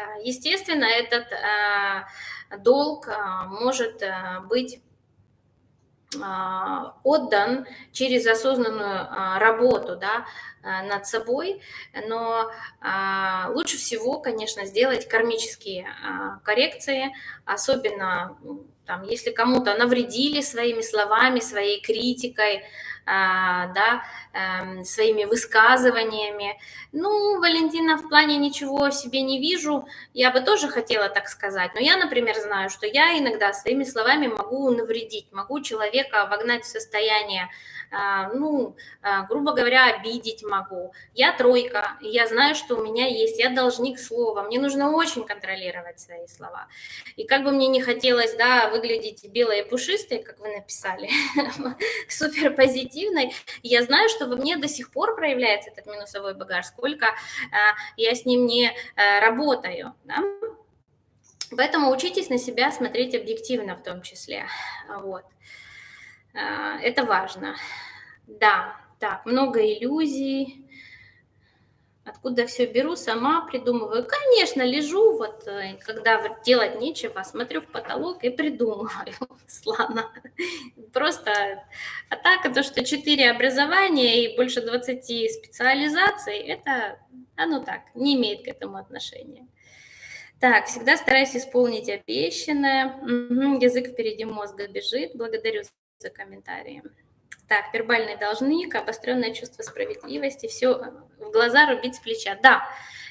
Э, естественно, этот э, долг э, может быть отдан через осознанную работу да, над собой, но лучше всего, конечно, сделать кармические коррекции, особенно там, если кому-то навредили своими словами, своей критикой, да, эм, своими высказываниями. Ну, Валентина, в плане ничего себе не вижу, я бы тоже хотела так сказать, но я, например, знаю, что я иногда своими словами могу навредить, могу человека вогнать в состояние а, ну, а, грубо говоря, обидеть могу. Я тройка, я знаю, что у меня есть, я должник слова, мне нужно очень контролировать свои слова. И как бы мне не хотелось, да, выглядеть белой и пушистой, как вы написали, супер позитивной, я знаю, что во мне до сих пор проявляется этот минусовой багаж, сколько а, я с ним не работаю, да? Поэтому учитесь на себя смотреть объективно в том числе. Вот. А, это важно. Да, так, много иллюзий. Откуда все беру, сама придумываю. Конечно, лежу, вот, э, когда делать нечего, смотрю в потолок и придумываю, Слана. Просто, а так, то, что 4 образования и больше 20 специализаций, это, оно так, не имеет к этому отношения. Так, всегда стараюсь исполнить обещанное. Язык впереди мозга бежит. Благодарю за комментарии. Так, вербальный должник, обостренное чувство справедливости, все в глаза рубить с плеча. Да,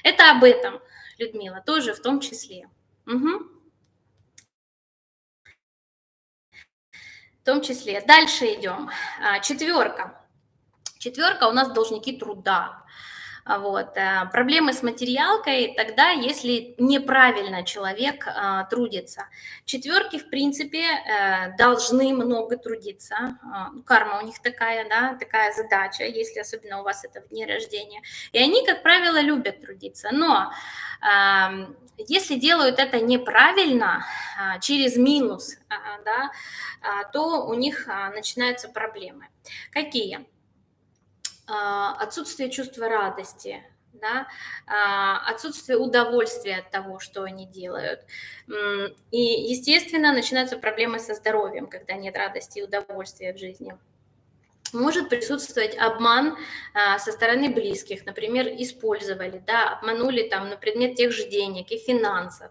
это об этом, Людмила, тоже в том числе. Угу. В том числе. Дальше идем. А, четверка. Четверка у нас должники труда. А, вот. Э, проблемы с материалкой тогда, если неправильно человек а, трудится. Четверки, в принципе, э, должны много трудиться. А, карма у них такая, да, такая задача, если особенно у вас это в дне рождения. И они, как правило, любят трудиться. Но если делают это неправильно, через минус, да, то у них начинаются проблемы. Какие? А, отсутствие чувства радости, да, а, отсутствие удовольствия от того, что они делают. И, естественно, начинаются проблемы со здоровьем, когда нет радости и удовольствия в жизни может присутствовать обман а, со стороны близких, например, использовали, да, обманули там на предмет тех же денег и финансов,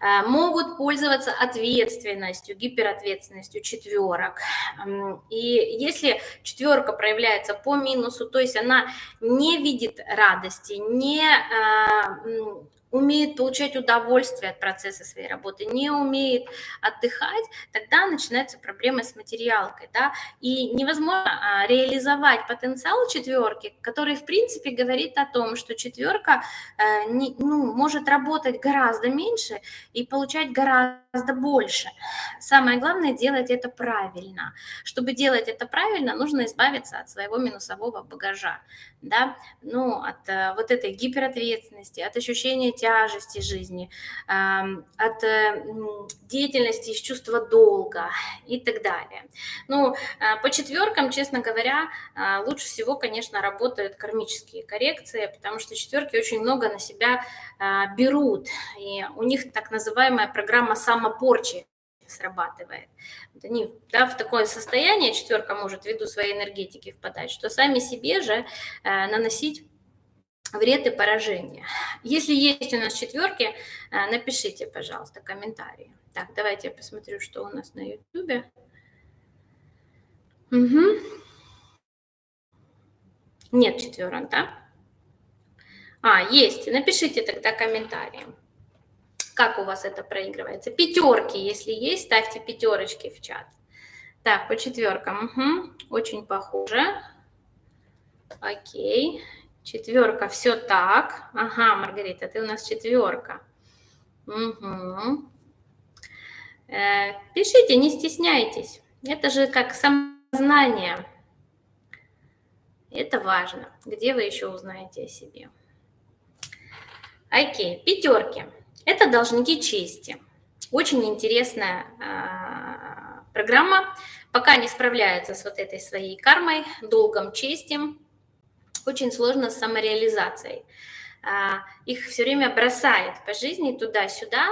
а, могут пользоваться ответственностью, гиперответственностью четверок. И если четверка проявляется по минусу, то есть она не видит радости, не а, умеет получать удовольствие от процесса своей работы, не умеет отдыхать, тогда начинаются проблемы с материалкой, да, и невозможно а, реализовать потенциал четверки, который, в принципе, говорит о том, что четверка э, ну, может работать гораздо меньше и получать гораздо больше. Самое главное делать это правильно. Чтобы делать это правильно, нужно избавиться от своего минусового багажа, да, ну, от э, вот этой гиперответственности, от ощущения тяжести жизни, от э, деятельности из чувства долга и так далее. Ну, а, по четверкам, честно говоря, лучше всего, конечно, работают кармические коррекции, потому что четверки очень много на себя берут, и у них так называемая программа самопорчи срабатывает. Они да, в такое состояние четверка может ввиду своей энергетики впадать, что сами себе же э, наносить вред и поражение. Если есть у нас четверки, э, напишите, пожалуйста, комментарии. Так, давайте я посмотрю, что у нас на YouTube. Угу. Нет четверок, да? А, есть. Напишите тогда комментарии. Как у вас это проигрывается? Пятерки, если есть, ставьте пятерочки в чат. Так, по четверкам. Угу. Очень похоже. Окей. Четверка, все так. Ага, Маргарита, ты у нас четверка. Угу. Э, пишите, не стесняйтесь. Это же как самознание. Это важно. Где вы еще узнаете о себе? Окей, пятерки. Это должники чести. Очень интересная э, программа. Пока не справляются с вот этой своей кармой, долгом чести, очень сложно с самореализацией. А, их все время бросает по жизни туда-сюда,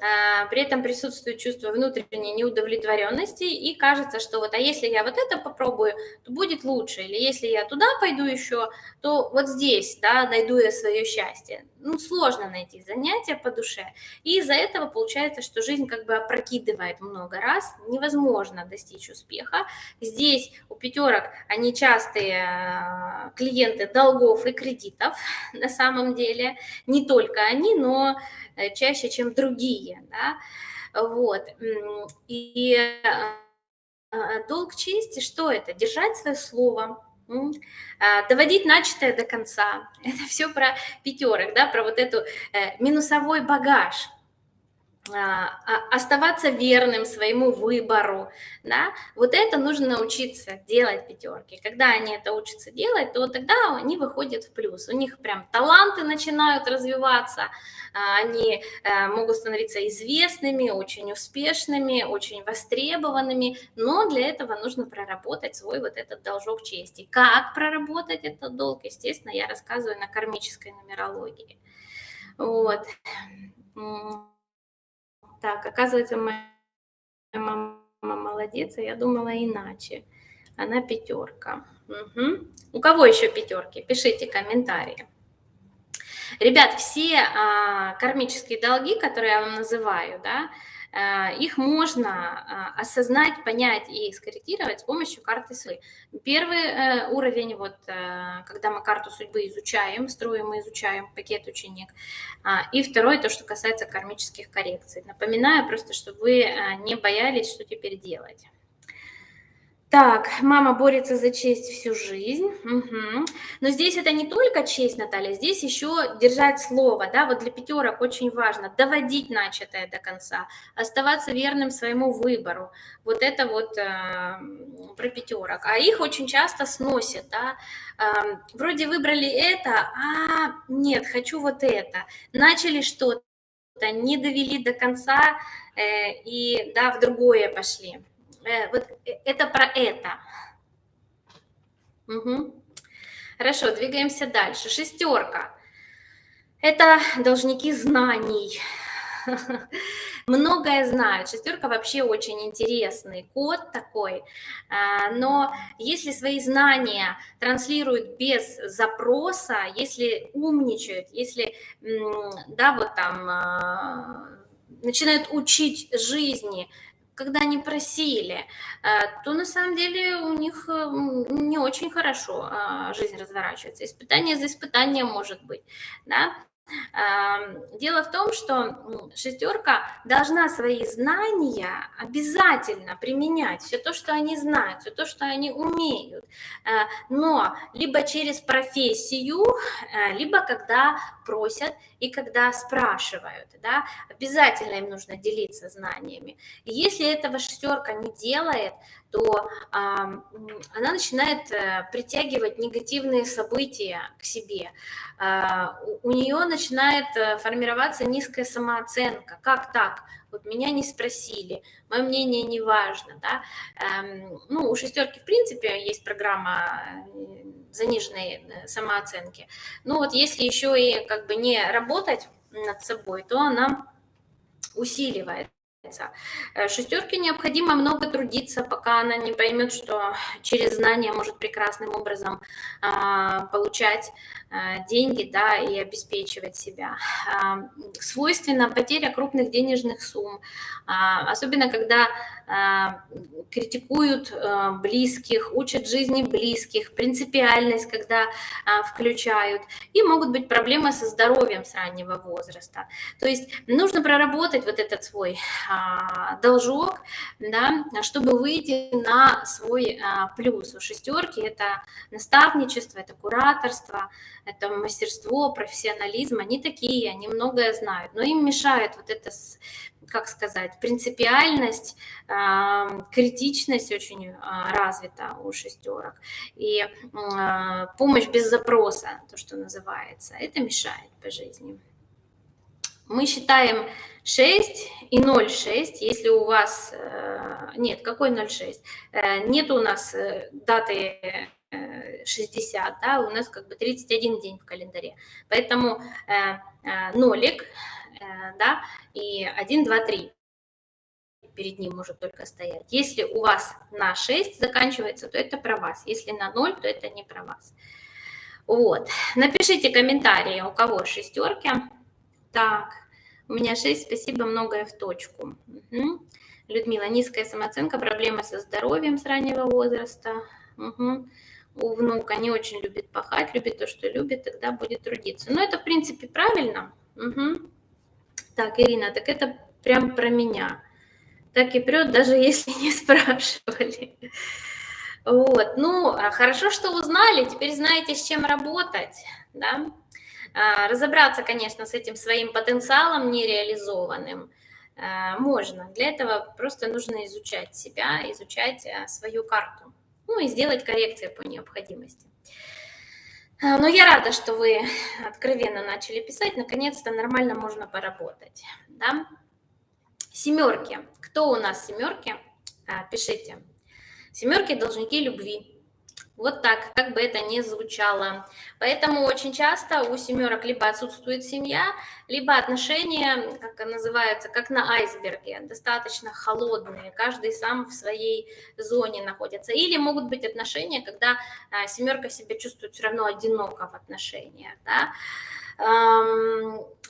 а, при этом присутствует чувство внутренней неудовлетворенности, и кажется, что вот, а если я вот это попробую, то будет лучше, или если я туда пойду еще, то вот здесь, да, найду я свое счастье. Ну, сложно найти занятия по душе, и из-за этого получается, что жизнь как бы опрокидывает много раз, невозможно достичь успеха. Здесь у пятерок они частые а, клиенты долгов и кредитов, на самом деле, не только они, но Э, чаще, чем другие, да, вот, и э, долг чести, что это? Держать свое слово, доводить начатое до конца. Это все про пятерок, да, про вот эту э, минусовой багаж – а, а, оставаться верным своему выбору, да, вот это нужно научиться делать пятерки. Когда они это учатся делать, то тогда они выходят в плюс. У них прям таланты начинают развиваться, а, они э, могут становиться известными, очень успешными, очень востребованными, но для этого нужно проработать свой вот этот должок чести. Как проработать этот долг, естественно, я рассказываю на кармической нумерологии. Вот. Так, оказывается, моя мама молодец, а я думала иначе. Она пятерка. Угу. У кого еще пятерки? Пишите комментарии. Ребят, все а, кармические долги, которые я вам называю, да, их можно а, осознать, понять и скорректировать с помощью карты судьбы. Первый э, уровень, вот, э, когда мы карту судьбы изучаем, строим и изучаем пакет ученик. А, и второй, то, что касается кармических коррекций. Напоминаю просто, чтобы вы не боялись, что теперь делать. Так, мама борется за честь всю жизнь. Угу. Но здесь это не только честь, Наталья, здесь еще держать слово, да, вот для пятерок очень важно доводить начатое до конца, оставаться верным своему выбору. Вот это вот э, про пятерок. А их очень часто сносят, да. Э, вроде выбрали это, а нет, хочу вот это. Начали что-то, не довели до конца э, и, да, в другое пошли. Э, вот э, это про это. Угу. Хорошо, двигаемся дальше. Шестерка. Это должники знаний. Многое знают. Шестерка вообще очень интересный код такой. А, но если свои знания транслируют без запроса, если умничают, если, да, вот там начинают учить жизни, когда они просили, э, то на самом деле у них не очень хорошо а, жизнь разворачивается. Испытание за испытанием может быть. Да? Дело в том, что шестерка должна свои знания обязательно применять, все то, что они знают, все то, что они умеют, э, но либо через профессию, э, либо когда просят и когда спрашивают, да, обязательно им нужно делиться знаниями. Если этого шестерка не делает, то она начинает э, притягивать негативные события к себе. А, у нее начинает э, формироваться низкая самооценка. Как так? Вот меня не спросили, мое мнение не важно. Да? Эм, ну, у шестерки, в принципе, есть программа э, заниженной самооценки. Ну вот если еще и как бы не работать над собой, то она усиливает Э, Шестерке необходимо много трудиться, пока она не поймет, что через знания может прекрасным образом а, получать а, деньги да, и обеспечивать себя. А, свойственна потеря крупных денежных сумм, особенно когда критикуют а, близких, учат жизни близких, принципиальность, когда включают. И могут быть проблемы со здоровьем с раннего возраста. То есть нужно проработать вот этот свой должок, да, чтобы выйти на свой а, плюс. У шестерки это наставничество, это кураторство, это мастерство, профессионализм. Они такие, они многое знают, но им мешает вот это, как сказать, принципиальность, а, критичность очень развита у шестерок. И помощь без запроса, то, что называется, это мешает по жизни. Мы считаем 6 и 0,6, если у вас... Э, нет, какой 0,6? Э, нет у нас э, даты 60, да, у нас как бы 31 день в календаре. Поэтому нолик, да, и 1, 2, 3 перед ним может только стоять. Если у вас на 6 заканчивается, то это про вас. Если на 0, то это не про вас. Вот. Напишите комментарии, у кого шестерки. Так. У меня 6, спасибо, многое в точку. Угу. Людмила, низкая самооценка, проблемы со здоровьем с раннего возраста. Угу. У внука не очень любит пахать, любит то, что любит, тогда будет трудиться. Но это, в принципе, правильно. Угу. Так, Ирина, так это прям про меня. Так и прет, даже если не спрашивали. Вот, ну, а хорошо, что узнали, теперь знаете, с чем работать, да. А, разобраться, конечно, с этим своим потенциалом нереализованным а, можно. Для этого просто нужно изучать себя, изучать а, свою карту, ну и сделать коррекции по необходимости. Но я рада, что вы откровенно начали писать. Наконец-то нормально можно поработать. Да? Семерки. Кто у нас семерки? Пишите. Семерки должники любви. Вот так, как бы это ни звучало. Поэтому очень часто у семерок либо отсутствует семья, либо отношения, как называется, как на айсберге, достаточно холодные, каждый сам в своей зоне находится. Или могут быть отношения, когда а, семерка себя чувствует все равно одиноко в отношениях. Да?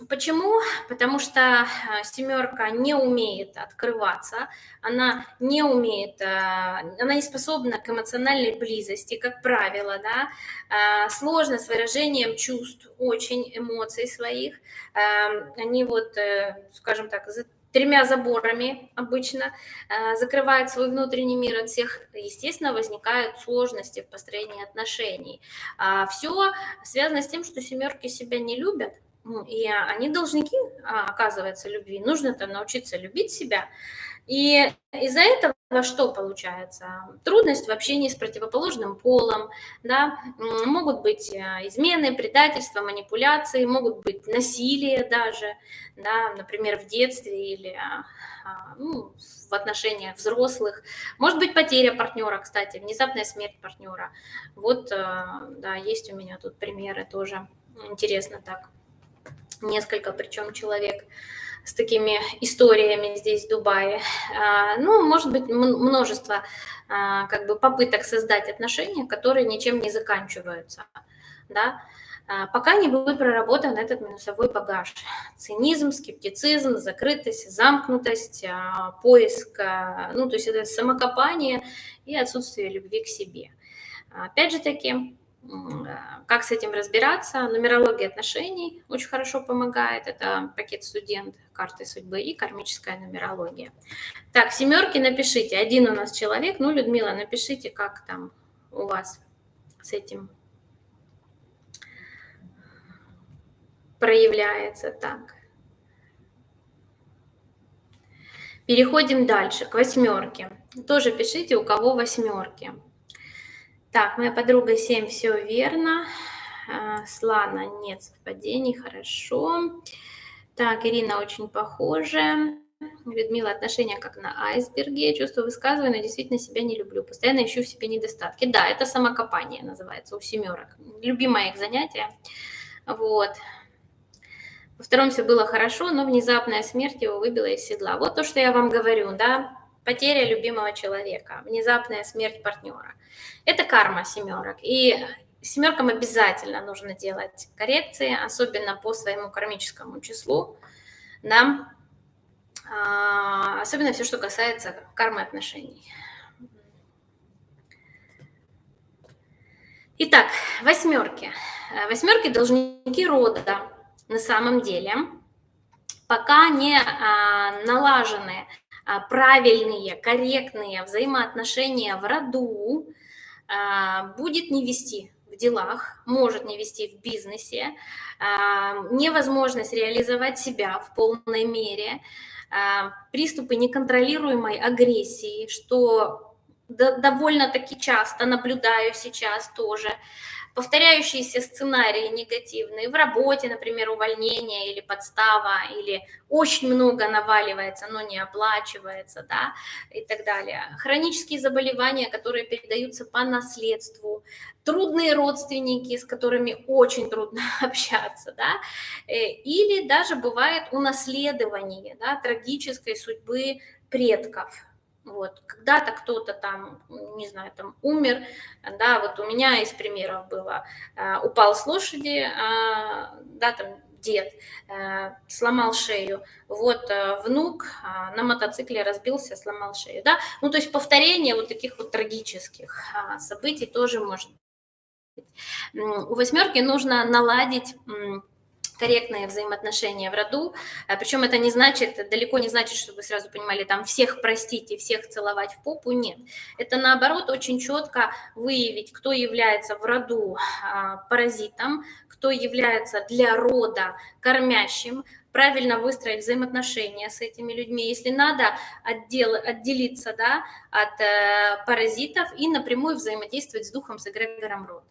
Почему? Потому что э, семерка не умеет открываться, она не умеет, э, она не способна к эмоциональной близости, как правило, да, а, сложно с выражением чувств, очень эмоций своих, они вот, э, скажем так, тремя заборами обычно, э, закрывает свой внутренний мир от всех, естественно, возникают сложности в построении отношений. А Все связано с тем, что семерки себя не любят, ну, и они должники, а, оказывается, любви. Нужно-то научиться любить себя. И из-за этого что получается? Трудность в общении с противоположным полом, да, могут быть э, измены, предательства, манипуляции, могут быть насилие даже, да, например, в детстве или а, а, ну, в отношениях взрослых. Может быть потеря партнера, кстати, внезапная смерть партнера. Вот, э, да, есть у меня тут примеры тоже. Интересно так. Несколько причем человек с такими историями здесь, в Дубае. А, ну, может быть, множество а, как бы попыток создать отношения, которые ничем не заканчиваются, да, а, пока не будет проработан этот минусовой багаж. Цинизм, скептицизм, закрытость, замкнутость, поиск, ну, то есть это самокопание и отсутствие любви к себе. Опять же таки, как с этим разбираться? Нумерология отношений очень хорошо помогает. Это пакет студент, карты судьбы и кармическая нумерология. Так, семерки напишите. Один у нас человек. Ну, Людмила, напишите, как там у вас с этим проявляется. Так. Переходим дальше, к восьмерке. Тоже пишите, у кого восьмерки. Так, моя подруга 7, все верно. А, Слана, нет совпадений, хорошо. Так, Ирина очень похожа. Людмила, отношения как на айсберге. Чувство высказываю, но действительно себя не люблю. Постоянно ищу в себе недостатки. Да, это самокопание называется у семерок. Любимое их занятие. Вот. Во втором все было хорошо, но внезапная смерть его выбила из седла. Вот то, что я вам говорю, да, потеря любимого человека, внезапная смерть партнера. Это карма семерок. И семеркам обязательно нужно делать коррекции, особенно по своему кармическому числу. Да? А, особенно все, что касается кармы отношений. Итак, восьмерки. Восьмерки должники рода на самом деле, пока не а, налажены правильные, корректные взаимоотношения в роду а, будет не вести в делах, может не вести в бизнесе, а, невозможность реализовать себя в полной мере, приступы неконтролируемой агрессии, что довольно-таки часто наблюдаю сейчас тоже, повторяющиеся сценарии негативные в работе, например, увольнение или подстава, или очень много наваливается, но не оплачивается, да, и так далее. Хронические заболевания, которые передаются по наследству, трудные родственники, с которыми очень трудно общаться, да, э, или даже бывает унаследование, да, трагической судьбы предков, вот, когда-то кто-то там, не знаю, там умер, да, вот у меня из примеров было, а, упал с лошади, а, да, там дед, а, сломал шею, вот внук на мотоцикле разбился, сломал шею, да, ну то есть повторение вот таких вот трагических событий тоже быть. У восьмерки нужно наладить корректные взаимоотношения в роду. А, Причем это не значит, далеко не значит, чтобы вы сразу понимали, там всех простить и всех целовать в попу, нет. Это наоборот очень четко выявить, кто является в роду а, паразитом, кто является для рода кормящим, правильно выстроить взаимоотношения с этими людьми, если надо отдел, отделиться да, от э, паразитов и напрямую взаимодействовать с духом, с эгрегором рода.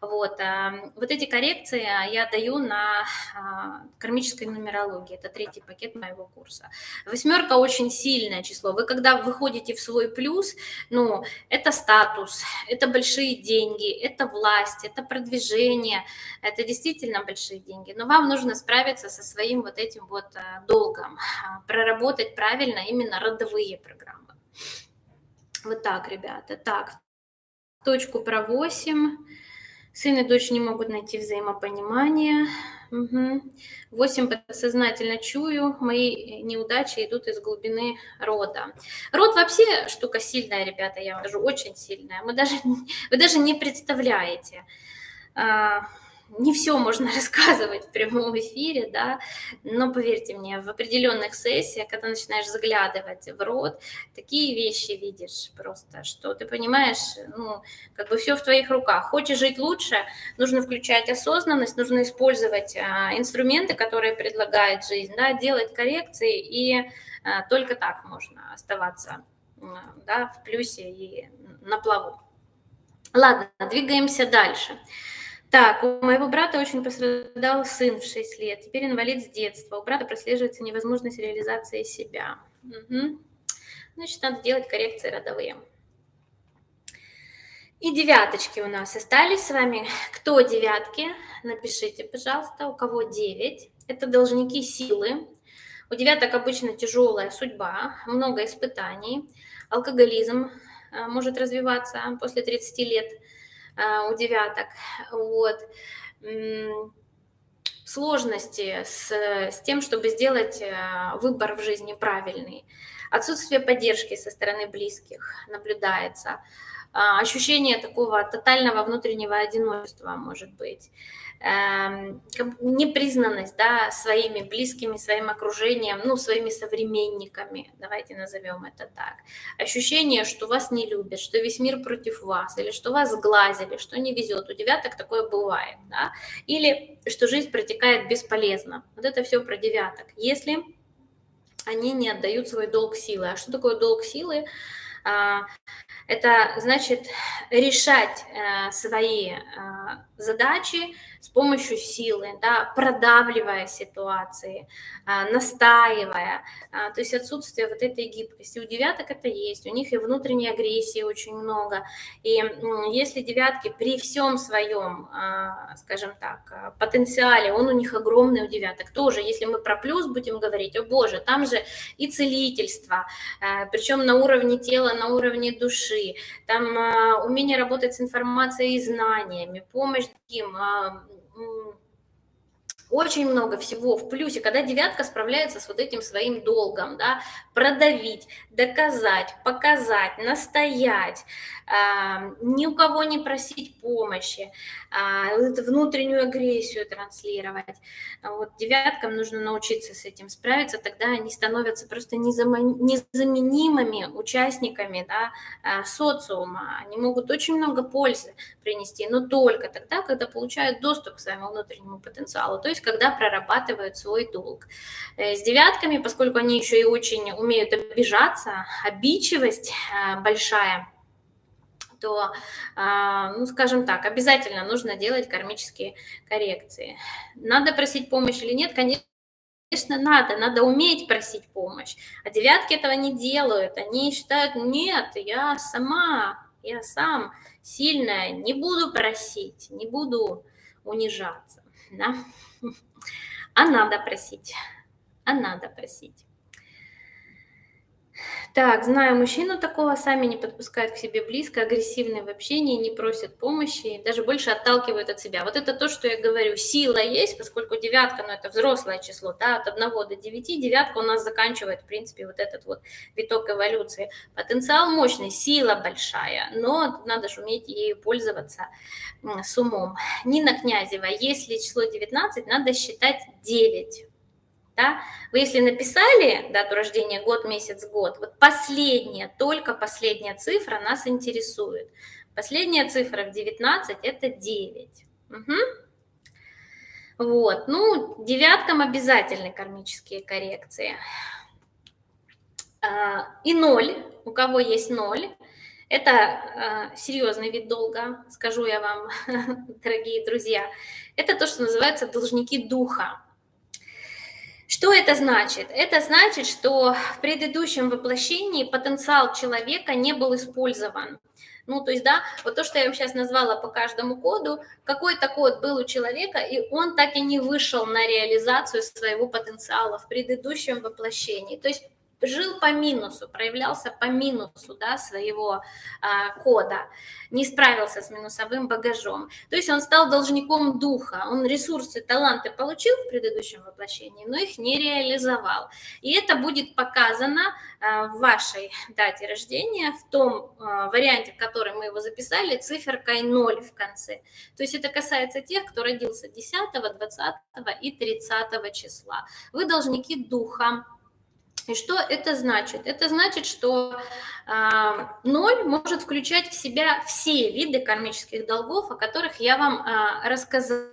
Вот, эм, вот эти коррекции я даю на а, кармической нумерологии. Это третий пакет моего курса. Восьмерка очень сильное число. Вы когда выходите в свой плюс, ну, это статус, это большие деньги, это власть, это продвижение, это действительно большие деньги. Но вам нужно справиться со своим вот этим вот э, долгом, а, проработать правильно именно родовые программы. Вот так, ребята. Так, точку про 8. Сын и дочь не могут найти взаимопонимание. Угу. Восемь подсознательно чую, мои неудачи идут из глубины рода. Род вообще штука сильная, ребята, я вам скажу, очень сильная. Мы даже, вы даже не представляете. А, не все можно рассказывать в прямом эфире, да, но поверьте мне, в определенных сессиях, когда начинаешь заглядывать в рот, такие вещи видишь просто, что ты понимаешь, ну, как бы все в твоих руках. Хочешь жить лучше, нужно включать осознанность, нужно использовать а, инструменты, которые предлагает жизнь, да, делать коррекции, и а, только так можно оставаться да, в плюсе и на плаву. Ладно, двигаемся дальше. Так, у моего брата очень пострадал сын в 6 лет, теперь инвалид с детства. У брата прослеживается невозможность реализации себя. Угу. Значит, надо делать коррекции родовые. И девяточки у нас остались с вами. Кто девятки? Напишите, пожалуйста, у кого девять. Это должники силы. У девяток обычно тяжелая судьба, много испытаний. Алкоголизм э, может развиваться после 30 лет у девяток. Вот. Сложности с, с тем, чтобы сделать э, выбор в жизни правильный. Отсутствие поддержки со стороны близких наблюдается. А, ощущение такого тотального внутреннего одиночества может быть. Эм, непризнанность да, своими близкими, своим окружением, ну, своими современниками, давайте назовем это так. Ощущение, что вас не любят, что весь мир против вас, или что вас сглазили, что не везет. У девяток такое бывает. Да? Или что жизнь протекает бесполезно. Вот это все про девяток. Если они не отдают свой долг силы. А что такое долг силы? А, это значит решать э, свои э, задачи с помощью силы, да, продавливая ситуации, э, настаивая. То есть отсутствие вот этой гибкости. У девяток это есть, у них и внутренней агрессии очень много. И если девятки при всем своем, скажем так, потенциале, он у них огромный у девяток, тоже, если мы про плюс будем говорить, о боже, там же и целительство, причем на уровне тела, на уровне души, там а, умение работать с информацией и знаниями, помощь другим, а, очень много всего в плюсе, когда девятка справляется с вот этим своим долгом, да, продавить, доказать, показать, настоять, ни у кого не просить помощи, э, внутреннюю агрессию транслировать. Вот девяткам нужно научиться с этим справиться, тогда они становятся просто незаменимыми участниками да, э, социума. Они могут очень много пользы принести, но только тогда, когда получают доступ к своему внутреннему потенциалу, то есть когда прорабатывают свой долг. Э, с девятками, поскольку они еще и очень умеют обижаться, обидчивость э, большая, то, э, ну, скажем так, обязательно нужно делать кармические коррекции. Надо просить помощь или нет, конечно, Конечно, надо, надо уметь просить помощь. А девятки этого не делают. Они считают, нет, я сама, я сам сильная, не буду просить, не буду унижаться. Да? А надо просить, а надо просить. Так, знаю мужчину такого, сами не подпускают к себе близко, агрессивны в общении, не просят помощи, даже больше отталкивают от себя. Вот это то, что я говорю, сила есть, поскольку девятка, ну это взрослое число, да, от 1 до 9, девятка у нас заканчивает, в принципе, вот этот вот виток эволюции. Потенциал мощный, сила большая, но надо же уметь ею пользоваться с умом. Нина Князева, если число 19, надо считать 9 да, вы если написали дату рождения год, месяц, год, вот последняя, только последняя цифра нас интересует. Последняя цифра в 19 это 9. Угу. Вот, ну, девяткам обязательны кармические коррекции. А, и ноль, у кого есть ноль, это а, серьезный вид долга, скажу я вам, дорогие друзья. Это то, что называется должники духа. Что это значит? Это значит, что в предыдущем воплощении потенциал человека не был использован. Ну, то есть, да, вот то, что я вам сейчас назвала по каждому коду, какой-то код был у человека, и он так и не вышел на реализацию своего потенциала в предыдущем воплощении. То есть жил по минусу, проявлялся по минусу да, своего а, кода, не справился с минусовым багажом. То есть он стал должником духа, он ресурсы, таланты получил в предыдущем воплощении, но их не реализовал. И это будет показано а, в вашей дате рождения, в том а, варианте, в который мы его записали, циферкой 0 в конце. То есть это касается тех, кто родился 10, 20 и 30 числа. Вы должники духа, и что это значит? Это значит, что э, ноль может включать в себя все виды кармических долгов, о которых я вам э, рассказала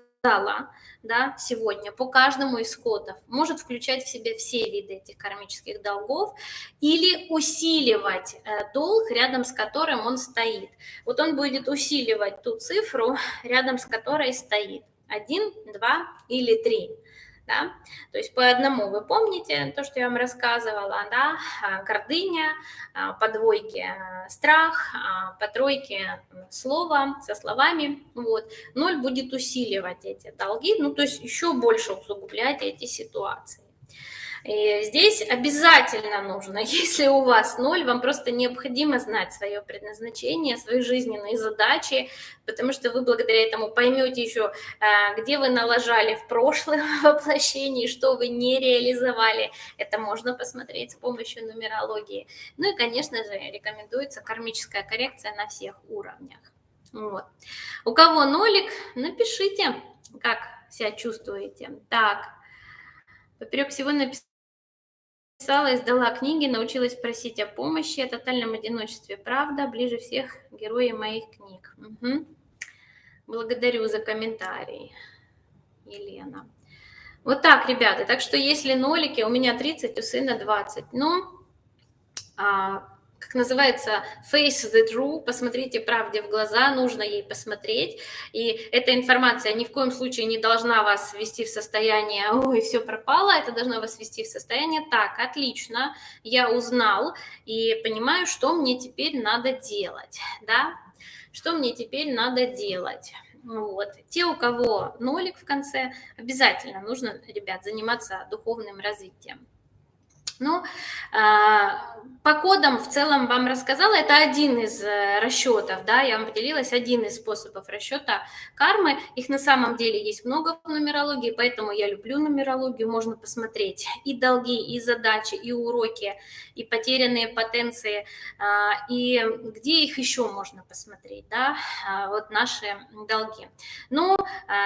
да, сегодня по каждому из кодов. Может включать в себя все виды этих кармических долгов или усиливать э, долг, рядом с которым он стоит. Вот он будет усиливать ту цифру, рядом с которой стоит. Один, два или три да, то есть по одному вы помните то, что я вам рассказывала, да, а, гордыня, а, по двойке а, страх, по тройке слово со словами, вот, ноль будет усиливать эти долги, ну, то есть еще больше усугублять эти ситуации. И здесь обязательно нужно, если у вас ноль, вам просто необходимо знать свое предназначение, свои жизненные задачи, потому что вы благодаря этому поймете еще, а, где вы налажали в прошлом воплощении, что вы не реализовали. Это можно посмотреть с помощью нумерологии. Ну и, конечно же, рекомендуется кармическая коррекция на всех уровнях. Вот. У кого нолик, напишите, как себя чувствуете. Так, поперек всего написано Писала, издала книги, научилась просить о помощи, о тотальном одиночестве. Правда, ближе всех герои моих книг. Угу. Благодарю за комментарий, Елена. Вот так, ребята. Так что если нолики, у меня 30, у сына 20. Ну, а, как называется, face the true, посмотрите правде в глаза, нужно ей посмотреть. И эта информация ни в коем случае не должна вас ввести в состояние, ой, все пропало, это должно вас ввести в состояние, так, отлично, я узнал и понимаю, что мне теперь надо делать, да, что мне теперь надо делать. Вот. Те, у кого нолик в конце, обязательно нужно, ребят, заниматься духовным развитием. Ну, а, по кодам в целом вам рассказала, это один из э, расчетов, да, я вам поделилась, один из способов расчета кармы. Их на самом деле есть много в нумерологии, поэтому я люблю нумерологию, можно посмотреть и долги, и задачи, и уроки, и потерянные потенции, а, и где их еще можно посмотреть, да, а, вот наши долги. Ну,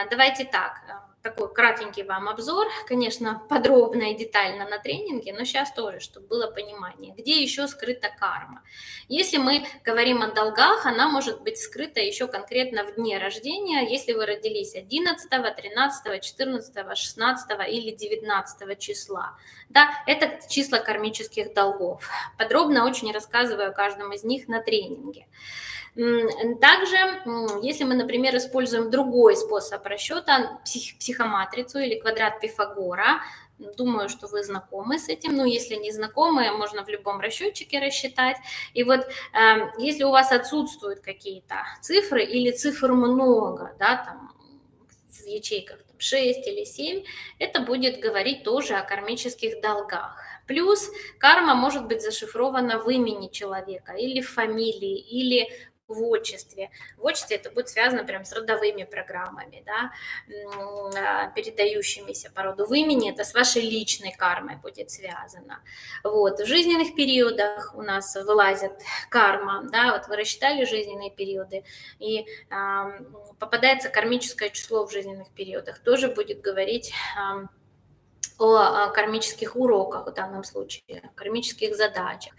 давайте так, такой кратенький вам обзор, конечно, подробно и детально на тренинге, но сейчас тоже, чтобы было понимание, где еще скрыта карма. Если мы говорим о долгах, она может быть скрыта еще конкретно в дне рождения, если вы родились 11, 13, 14, 16 или 19 числа. Да, это числа кармических долгов. Подробно очень рассказываю о каждом из них на тренинге. Также, если мы, например, используем другой способ расчета, псих, психоматрицу или квадрат Пифагора, Думаю, что вы знакомы с этим. Ну, если не знакомы, можно в любом расчетчике рассчитать. И вот э, если у вас отсутствуют какие-то цифры или цифр много, да, там в ячейках там, 6 или 7, это будет говорить тоже о кармических долгах. Плюс карма может быть зашифрована в имени человека или в фамилии, или в отчестве. В отчестве это будет связано прям с родовыми программами, да, а, передающимися по роду. В имени это с вашей личной кармой будет связано. Вот. В жизненных периодах у нас вылазит карма, да, вот вы рассчитали жизненные периоды, и э, попадается кармическое число в жизненных периодах, тоже будет говорить э, о кармических уроках в данном случае, кармических задачах.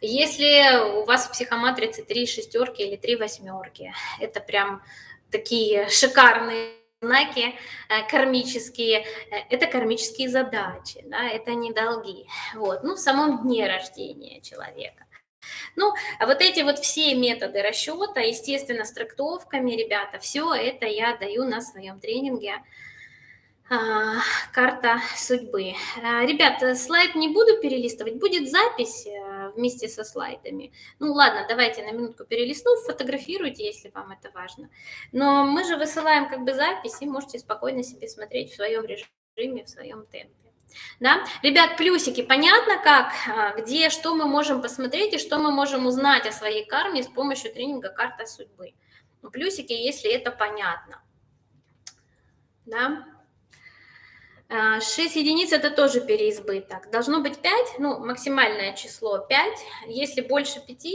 Если у вас в психоматрице три шестерки или три восьмерки, это прям такие шикарные знаки э, кармические, э, это кармические задачи, да, это не долги. Вот, ну, в самом дне рождения человека. Ну, а вот эти вот все методы расчета, естественно, с трактовками, ребята, все это я даю на своем тренинге карта судьбы. А, ребят, слайд не буду перелистывать, будет запись э, вместе со слайдами. Ну ладно, давайте на минутку перелистну, фотографируйте, если вам это важно. Но мы же высылаем как бы запись, и можете спокойно себе смотреть в своем режиме, в своем темпе. Да? Ребят, плюсики, понятно как, а, где, что мы можем посмотреть и что мы можем узнать о своей карме с помощью тренинга «Карта судьбы». Плюсики, если это понятно. Да? 6 единиц – это тоже переизбыток. Должно быть 5, ну, максимальное число 5. Если больше 5,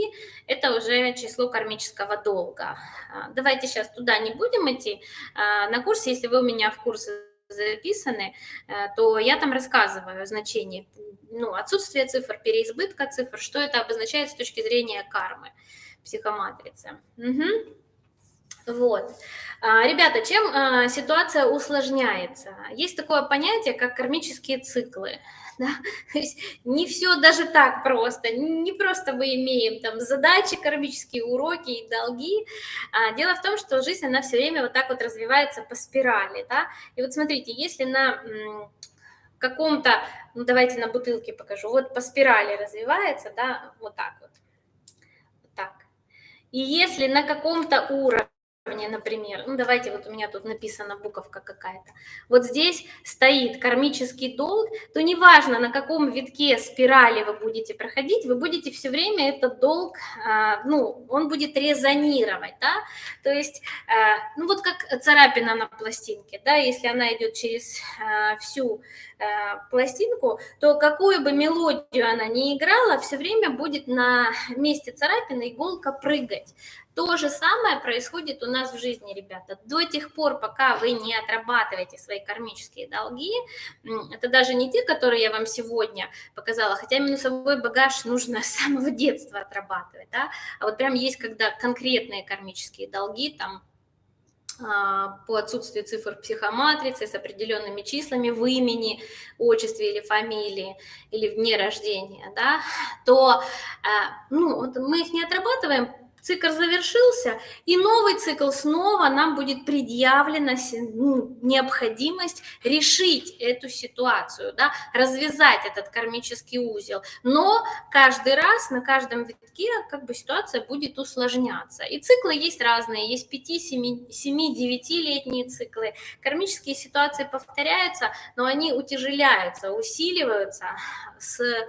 это уже число кармического долга. А, давайте сейчас туда не будем идти. А, на курсе, если вы у меня в курсе записаны, э, то я там рассказываю о значении, ну, отсутствие цифр, переизбытка цифр, что это обозначает с точки зрения кармы, психоматрицы. Угу. Вот. А, ребята, чем а, ситуация усложняется? Есть такое понятие, как кармические циклы. Да? То есть не все даже так просто, не просто мы имеем там задачи, кармические уроки и долги. А, дело в том, что жизнь, она все время вот так вот развивается по спирали. Да? И вот смотрите, если на каком-то, ну давайте на бутылке покажу, вот по спирали развивается, да, вот так вот, так. И если на каком-то уровне например, ну давайте вот у меня тут написана буковка какая-то, вот здесь стоит кармический долг, то неважно, на каком витке спирали вы будете проходить, вы будете все время этот долг, а, ну, он будет резонировать, да, то есть, а, ну вот как царапина на пластинке, да, если она идет через а, всю пластинку, то какую бы мелодию она ни играла, все время будет на месте царапины иголка прыгать. То же самое происходит у нас в жизни, ребята. До тех пор, пока вы не отрабатываете свои кармические долги, это даже не те, которые я вам сегодня показала, хотя минусовой багаж нужно с самого детства отрабатывать, да, а вот прям есть, когда конкретные кармические долги, там, а, по отсутствию цифр психоматрицы с определенными числами в имени, отчестве или фамилии, или в дне рождения, да, то а, ну, вот мы их не отрабатываем, цикл завершился, и новый цикл снова нам будет предъявлена ну, необходимость решить эту ситуацию, да, развязать этот кармический узел. Но каждый раз на каждом витке как бы ситуация будет усложняться. И циклы есть разные, есть 5, 7, 7 9-летние циклы. Кармические ситуации повторяются, но они утяжеляются, усиливаются с э,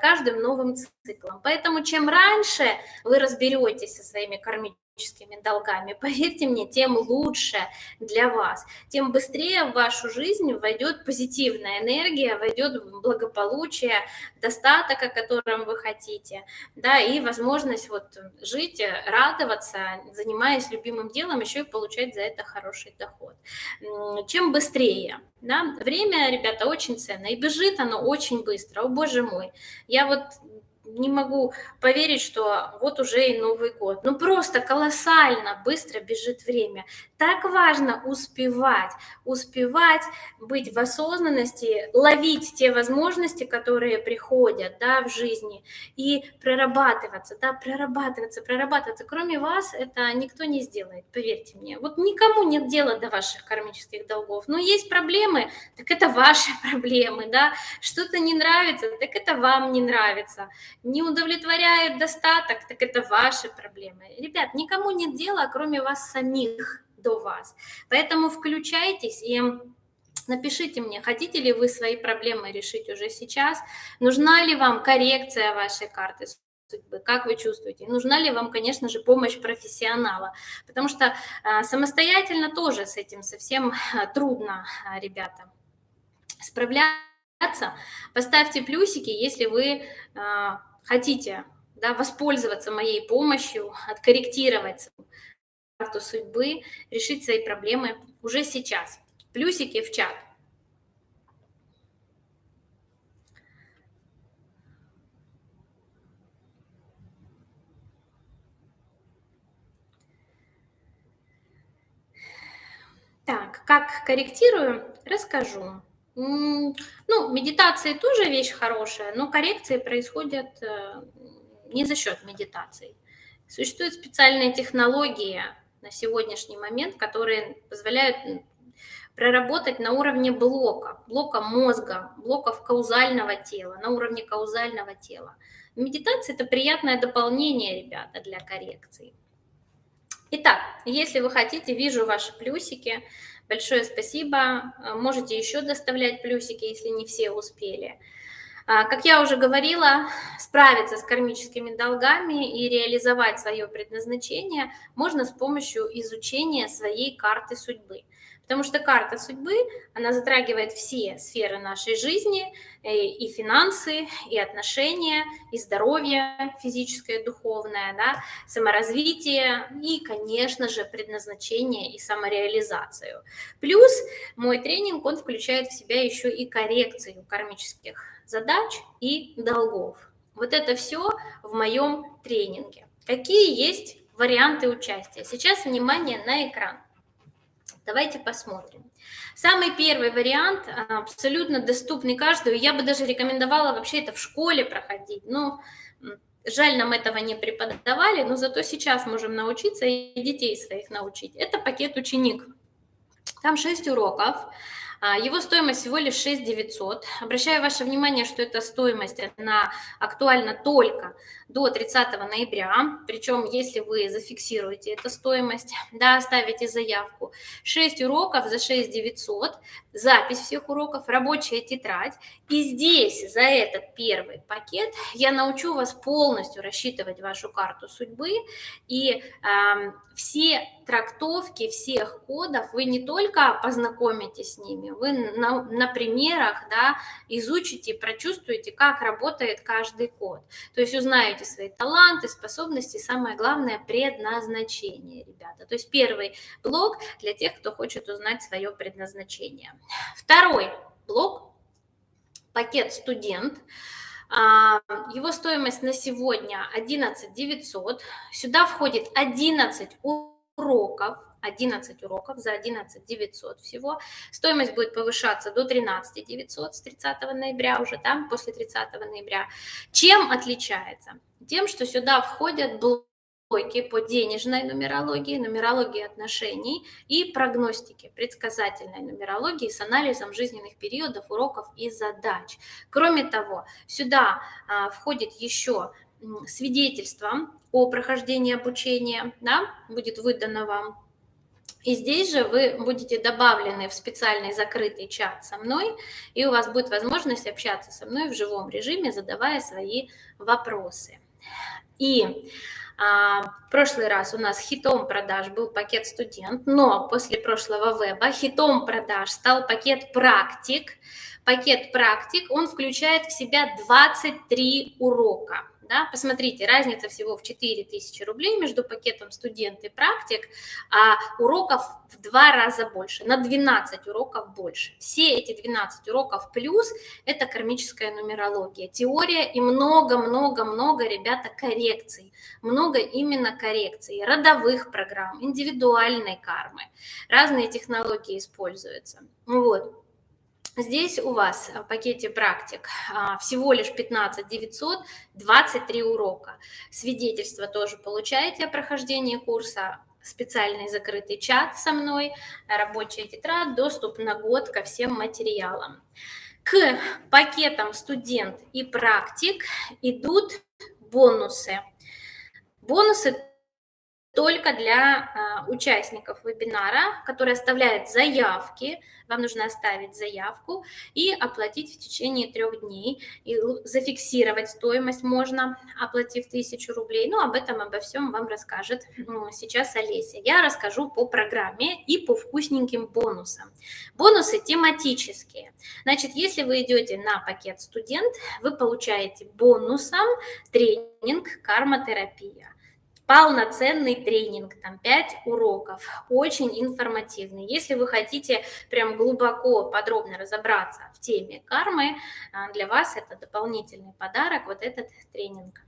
каждым новым циклом. Поэтому чем раньше вы разберетесь со своими кармическими долгами, поверьте мне, тем лучше для вас, тем быстрее в вашу жизнь войдет позитивная энергия, войдет благополучие, достаток, о котором вы хотите, да, и возможность вот жить, радоваться, занимаясь любимым делом, еще и получать за это хороший доход. Чем быстрее, да, время, ребята, очень ценно, и бежит оно очень быстро, о боже мой, я вот не могу поверить, что вот уже и Новый год. Ну просто колоссально быстро бежит время. Так важно успевать, успевать быть в осознанности, ловить те возможности, которые приходят да, в жизни, и прорабатываться, да, прорабатываться, прорабатываться. Кроме вас это никто не сделает, поверьте мне. Вот никому нет дела до ваших кармических долгов. Но есть проблемы, так это ваши проблемы, да. Что-то не нравится, так это вам не нравится не удовлетворяет достаток, так это ваши проблемы. Ребят, никому нет дела, кроме вас самих до вас. Поэтому включайтесь и Напишите мне, хотите ли вы свои проблемы решить уже сейчас, нужна ли вам коррекция вашей карты судьбы, как вы чувствуете, нужна ли вам, конечно же, помощь профессионала, потому что а, самостоятельно тоже с этим совсем а, трудно, а, ребята, справляться. Поставьте плюсики, если вы хотите да, воспользоваться моей помощью, откорректировать карту судьбы, решить свои проблемы уже сейчас. Плюсики в чат. Так, как корректирую, расскажу. Ну, медитации тоже вещь хорошая, но коррекции происходят э, не за счет медитации. Существуют специальные технологии на сегодняшний момент, которые позволяют проработать на уровне блока, блока мозга, блоков каузального тела, на уровне каузального тела. Медитация – это приятное дополнение, ребята, для коррекции. Итак, если вы хотите, вижу ваши плюсики. Большое спасибо. Можете еще доставлять плюсики, если не все успели. А, как я уже говорила, справиться с кармическими долгами и реализовать свое предназначение можно с помощью изучения своей карты судьбы. Потому что карта судьбы, она затрагивает все сферы нашей жизни, э, и финансы, и отношения, и здоровье физическое, духовное, да, саморазвитие и, конечно же, предназначение и самореализацию. Плюс мой тренинг, он включает в себя еще и коррекцию кармических задач и долгов. Вот это все в моем тренинге. Какие есть варианты участия? Сейчас внимание на экран. Давайте посмотрим. Самый первый вариант, а, абсолютно доступный каждому. Я бы даже рекомендовала вообще это в школе проходить. Но жаль, нам этого не преподавали, но зато сейчас можем научиться и детей своих научить. Это пакет ученик. Там 6 уроков. А, его стоимость всего лишь 6 900. Обращаю ваше внимание, что эта стоимость она актуальна только до 30 ноября. Причем, если вы зафиксируете эту стоимость, да, оставите заявку. 6 уроков за 6 900, запись всех уроков, рабочая тетрадь. И здесь за этот первый пакет я научу вас полностью рассчитывать вашу карту судьбы. И э, все трактовки всех кодов вы не только познакомитесь с ними, вы на, на примерах да, изучите, прочувствуете, как работает каждый код. То есть узнаете свои таланты, способности, самое главное, предназначение, ребята. То есть первый блок для тех, кто хочет узнать свое предназначение. Второй блок – пакет «Студент». А, его стоимость на сегодня 11 900. Сюда входит 11 уроков, 11 уроков за 11 900 всего. Стоимость будет повышаться до 13 900 с 30 ноября уже, там, после 30 ноября. Чем отличается? Тем, что сюда входят блоки по денежной нумерологии, нумерологии отношений и прогностики, предсказательной нумерологии с анализом жизненных периодов, уроков и задач. Кроме того, сюда а, входит еще свидетельство о прохождении обучения, да, будет выдано вам и здесь же вы будете добавлены в специальный закрытый чат со мной, и у вас будет возможность общаться со мной в живом режиме, задавая свои вопросы. И а, в прошлый раз у нас хитом продаж был пакет студент, но после прошлого веба хитом продаж стал пакет практик. Пакет практик, он включает в себя 23 урока. Да? Посмотрите, разница всего в 4000 рублей между пакетом студент и практик, а уроков в два раза больше, на 12 уроков больше. Все эти 12 уроков плюс – это кармическая нумерология, теория и много-много-много, ребята, коррекций. Много именно коррекций, родовых программ, индивидуальной кармы. Разные технологии используются. Вот. Здесь у вас в пакете практик а, всего лишь 15 900, 23 урока. Свидетельство тоже получаете о прохождении курса, специальный закрытый чат со мной, рабочая тетрадь, доступ на год ко всем материалам. К пакетам студент и практик идут бонусы. Бонусы только для а, участников вебинара, которые оставляют заявки. Вам нужно оставить заявку и оплатить в течение трех дней. И зафиксировать стоимость можно, оплатив тысячу рублей. Ну, об этом, обо всем вам расскажет сейчас Олеся. Я расскажу по программе и по вкусненьким бонусам. Бонусы тематические. Значит, если вы идете на пакет студент, вы получаете бонусом тренинг кармотерапия полноценный тренинг, там 5 уроков, очень информативный. Если вы хотите прям глубоко, подробно разобраться в теме кармы, а, для вас это дополнительный подарок, вот этот тренинг.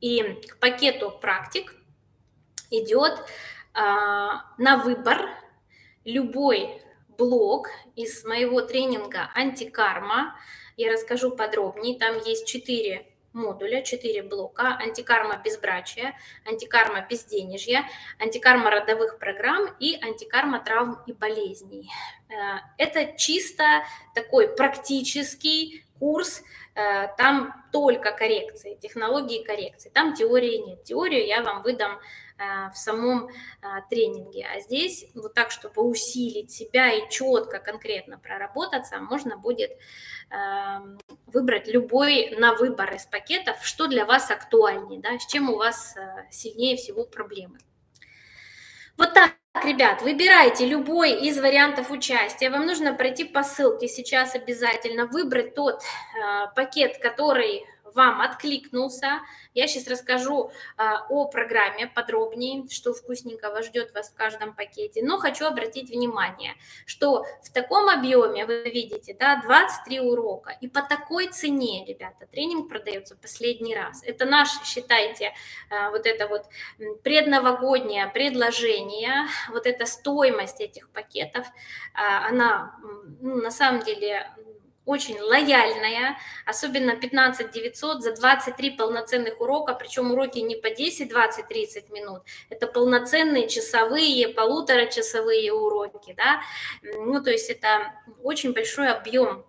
И к пакету практик идет а, на выбор любой блок из моего тренинга «Антикарма». Я расскажу подробнее, там есть 4 модуля, 4 блока, антикарма безбрачия, антикарма безденежья, антикарма родовых программ и антикарма травм и болезней. Э, это чисто такой практический курс, э, там только коррекции, технологии коррекции, там теории нет. Теорию я вам выдам в самом тренинге. А здесь вот так, чтобы усилить себя и четко, конкретно проработаться, можно будет эм, выбрать любой на выбор из пакетов, что для вас актуальнее, да, с чем у вас сильнее всего проблемы. Вот так, ребят, выбирайте любой из вариантов участия. Вам нужно пройти по ссылке сейчас обязательно, выбрать тот э, пакет, который вам откликнулся. Я сейчас расскажу а, о программе подробнее, что вкусненького ждет вас в каждом пакете. Но хочу обратить внимание, что в таком объеме, вы видите, да, 23 урока. И по такой цене, ребята, тренинг продается последний раз. Это наш, считайте, а, вот это вот предновогоднее предложение, вот эта стоимость этих пакетов, а, она ну, на самом деле очень лояльная, особенно 15 900 за 23 полноценных урока, причем уроки не по 10, 20, 30 минут, это полноценные часовые, полуторачасовые уроки, да, ну, то есть это очень большой объем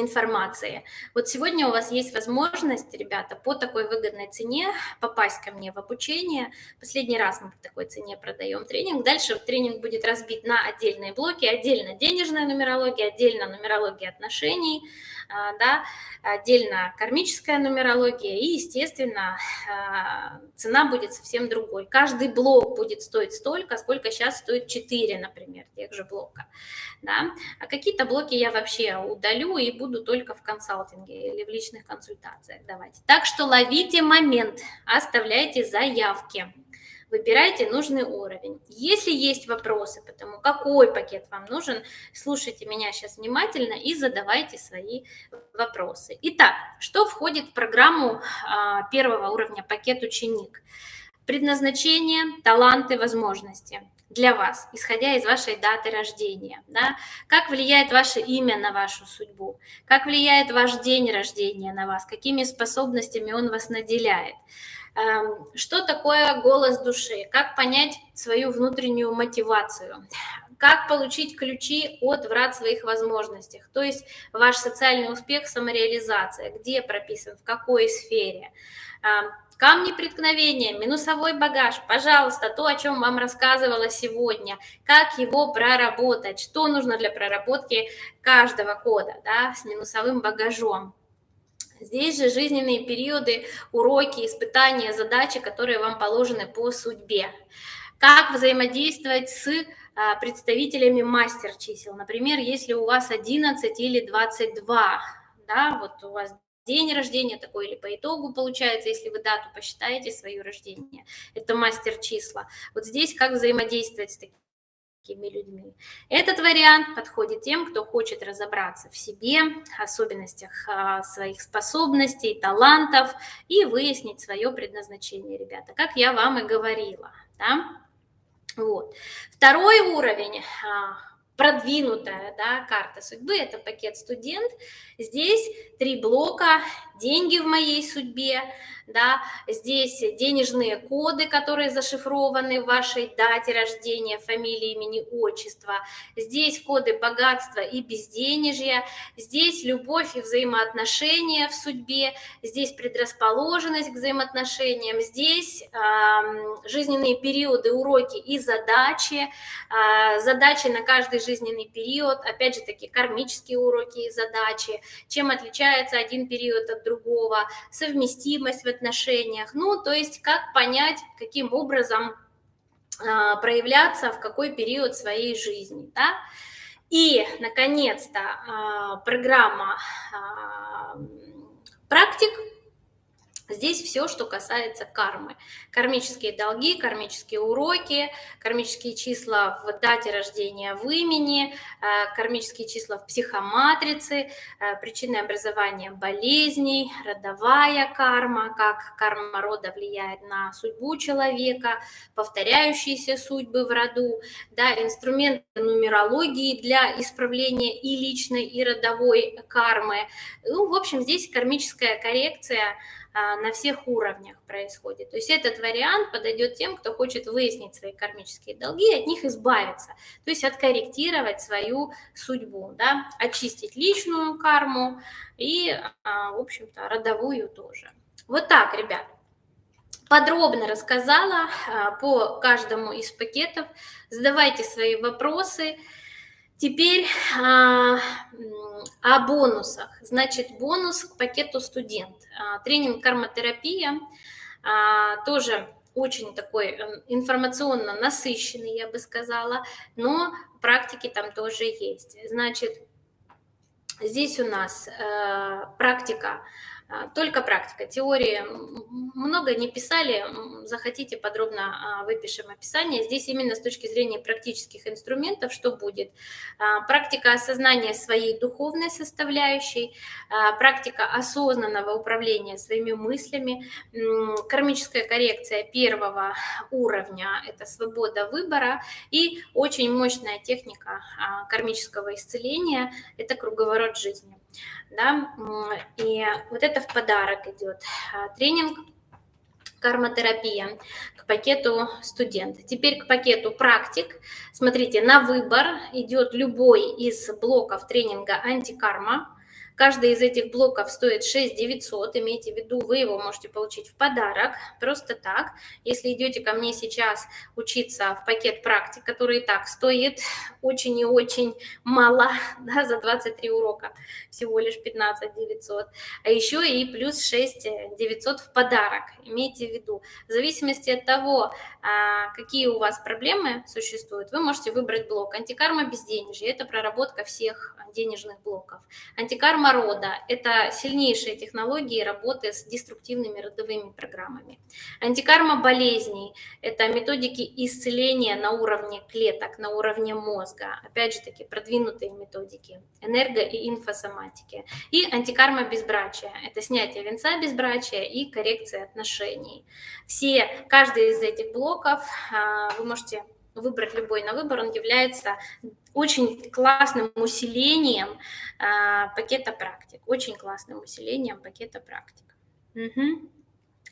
информации. Вот сегодня у вас есть возможность, ребята, по такой выгодной цене попасть ко мне в обучение. Последний раз мы по такой цене продаем тренинг. Дальше тренинг будет разбит на отдельные блоки. Отдельно денежная нумерология, отдельно нумерология отношений, да, отдельно кармическая нумерология и, естественно, а, цена будет совсем другой. Каждый блок будет стоить столько, сколько сейчас стоит 4, например, тех же блока. Да? А какие-то блоки я вообще удалю и буду только в консалтинге или в личных консультациях давать. Так что ловите момент, оставляйте заявки выбирайте нужный уровень. Если есть вопросы по тому, какой пакет вам нужен, слушайте меня сейчас внимательно и задавайте свои вопросы. Итак, что входит в программу а, первого уровня пакет ученик? Предназначение, таланты, возможности для вас, исходя из вашей даты рождения. Да? Как влияет ваше имя на вашу судьбу? Как влияет ваш день рождения на вас? Какими способностями он вас наделяет? Эм, что такое голос души? Как понять свою внутреннюю мотивацию? Как получить ключи от врат своих возможностей? То есть ваш социальный успех, самореализация, где прописан, в какой сфере? Эм, камни преткновения, минусовой багаж, пожалуйста, то, о чем вам рассказывала сегодня, как его проработать, что нужно для проработки каждого кода да, с минусовым багажом. Здесь же жизненные периоды, уроки, испытания, задачи, которые вам положены по судьбе. Как взаимодействовать с а, представителями мастер чисел. Например, если у вас 11 или 22, да, вот у вас день рождения такой или по итогу получается, если вы дату посчитаете свое рождение. Это мастер числа. Вот здесь как взаимодействовать с такими такими людьми. Этот вариант подходит тем, кто хочет разобраться в себе, особенностях а, своих способностей, талантов и выяснить свое предназначение, ребята, как я вам и говорила. Да? Вот. Второй уровень а, продвинутая да, карта судьбы, это пакет студент. Здесь три блока, деньги в моей судьбе, да, здесь денежные коды, которые зашифрованы в вашей дате рождения, фамилии, имени, отчества, здесь коды богатства и безденежья, здесь любовь и взаимоотношения в судьбе, здесь предрасположенность к взаимоотношениям, здесь э, жизненные периоды, уроки и задачи, э, задачи на каждый жизненный период, опять же таки кармические уроки и задачи, чем отличается один период от другого, совместимость в отношениях. Ну, то есть как понять, каким образом э, проявляться в какой период своей жизни. Да? И, наконец-то, э, программа э, практик Здесь все, что касается кармы. Кармические долги, кармические уроки, кармические числа в дате рождения в имени, э, кармические числа в психоматрице, э, причины образования болезней, родовая карма, как карма рода влияет на судьбу человека, повторяющиеся судьбы в роду, да, инструменты нумерологии для исправления и личной, и родовой кармы. Ну, в общем, здесь кармическая коррекция – на всех уровнях происходит. То есть этот вариант подойдет тем, кто хочет выяснить свои кармические долги от них избавиться, то есть откорректировать свою судьбу, да, очистить личную карму и, а, в общем-то, родовую тоже. Вот так, ребят. подробно рассказала по каждому из пакетов. Задавайте свои вопросы. Теперь а, о бонусах. Значит, бонус к пакету студент. А, тренинг кармотерапия а, тоже очень такой эм, информационно насыщенный, я бы сказала, но практики там тоже есть. Значит, здесь у нас э, практика только практика, теории много не писали, захотите подробно а, выпишем описание. Здесь именно с точки зрения практических инструментов, что будет. А, практика осознания своей духовной составляющей, практика осознанного управления своими мыслями, кармическая коррекция первого уровня – это свобода выбора, и очень мощная техника кармического исцеления – это круговорот жизни да, и вот это в подарок идет. А, тренинг кармотерапия к пакету студент. Теперь к пакету практик. Смотрите, на выбор идет любой из блоков тренинга антикарма. Каждый из этих блоков стоит 6 900, имейте в виду, вы его можете получить в подарок, просто так. Если идете ко мне сейчас учиться в пакет практик, который и так стоит очень и очень мало, да, за 23 урока, всего лишь 15 900, а еще и плюс 6 900 в подарок, имейте в виду. В зависимости от того, а, какие у вас проблемы существуют, вы можете выбрать блок антикарма безденежье, это проработка всех денежных блоков. Антикарма рода – это сильнейшие технологии работы с деструктивными родовыми программами. Антикарма болезней – это методики исцеления на уровне клеток, на уровне мозга. Опять же таки, продвинутые методики энерго- и инфосоматики. И антикарма безбрачия – это снятие венца безбрачия и коррекция отношений. Все, каждый из этих блоков а, вы можете выбрать любой на выбор, он является очень классным усилением а, пакета практик, очень классным усилением пакета практик. Угу.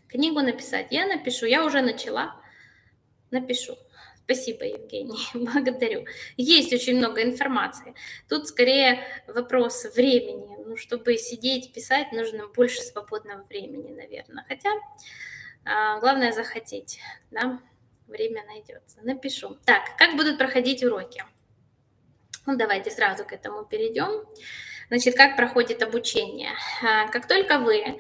Книгу написать я напишу, я уже начала, напишу. Спасибо, Евгений, благодарю. Есть очень много информации. Тут скорее вопрос времени. Ну, чтобы сидеть, писать, нужно больше свободного времени, наверное. Хотя а, главное захотеть, да время найдется. Напишу. Так, как будут проходить уроки? Ну, давайте сразу к этому перейдем. Значит, как проходит обучение? А, как только вы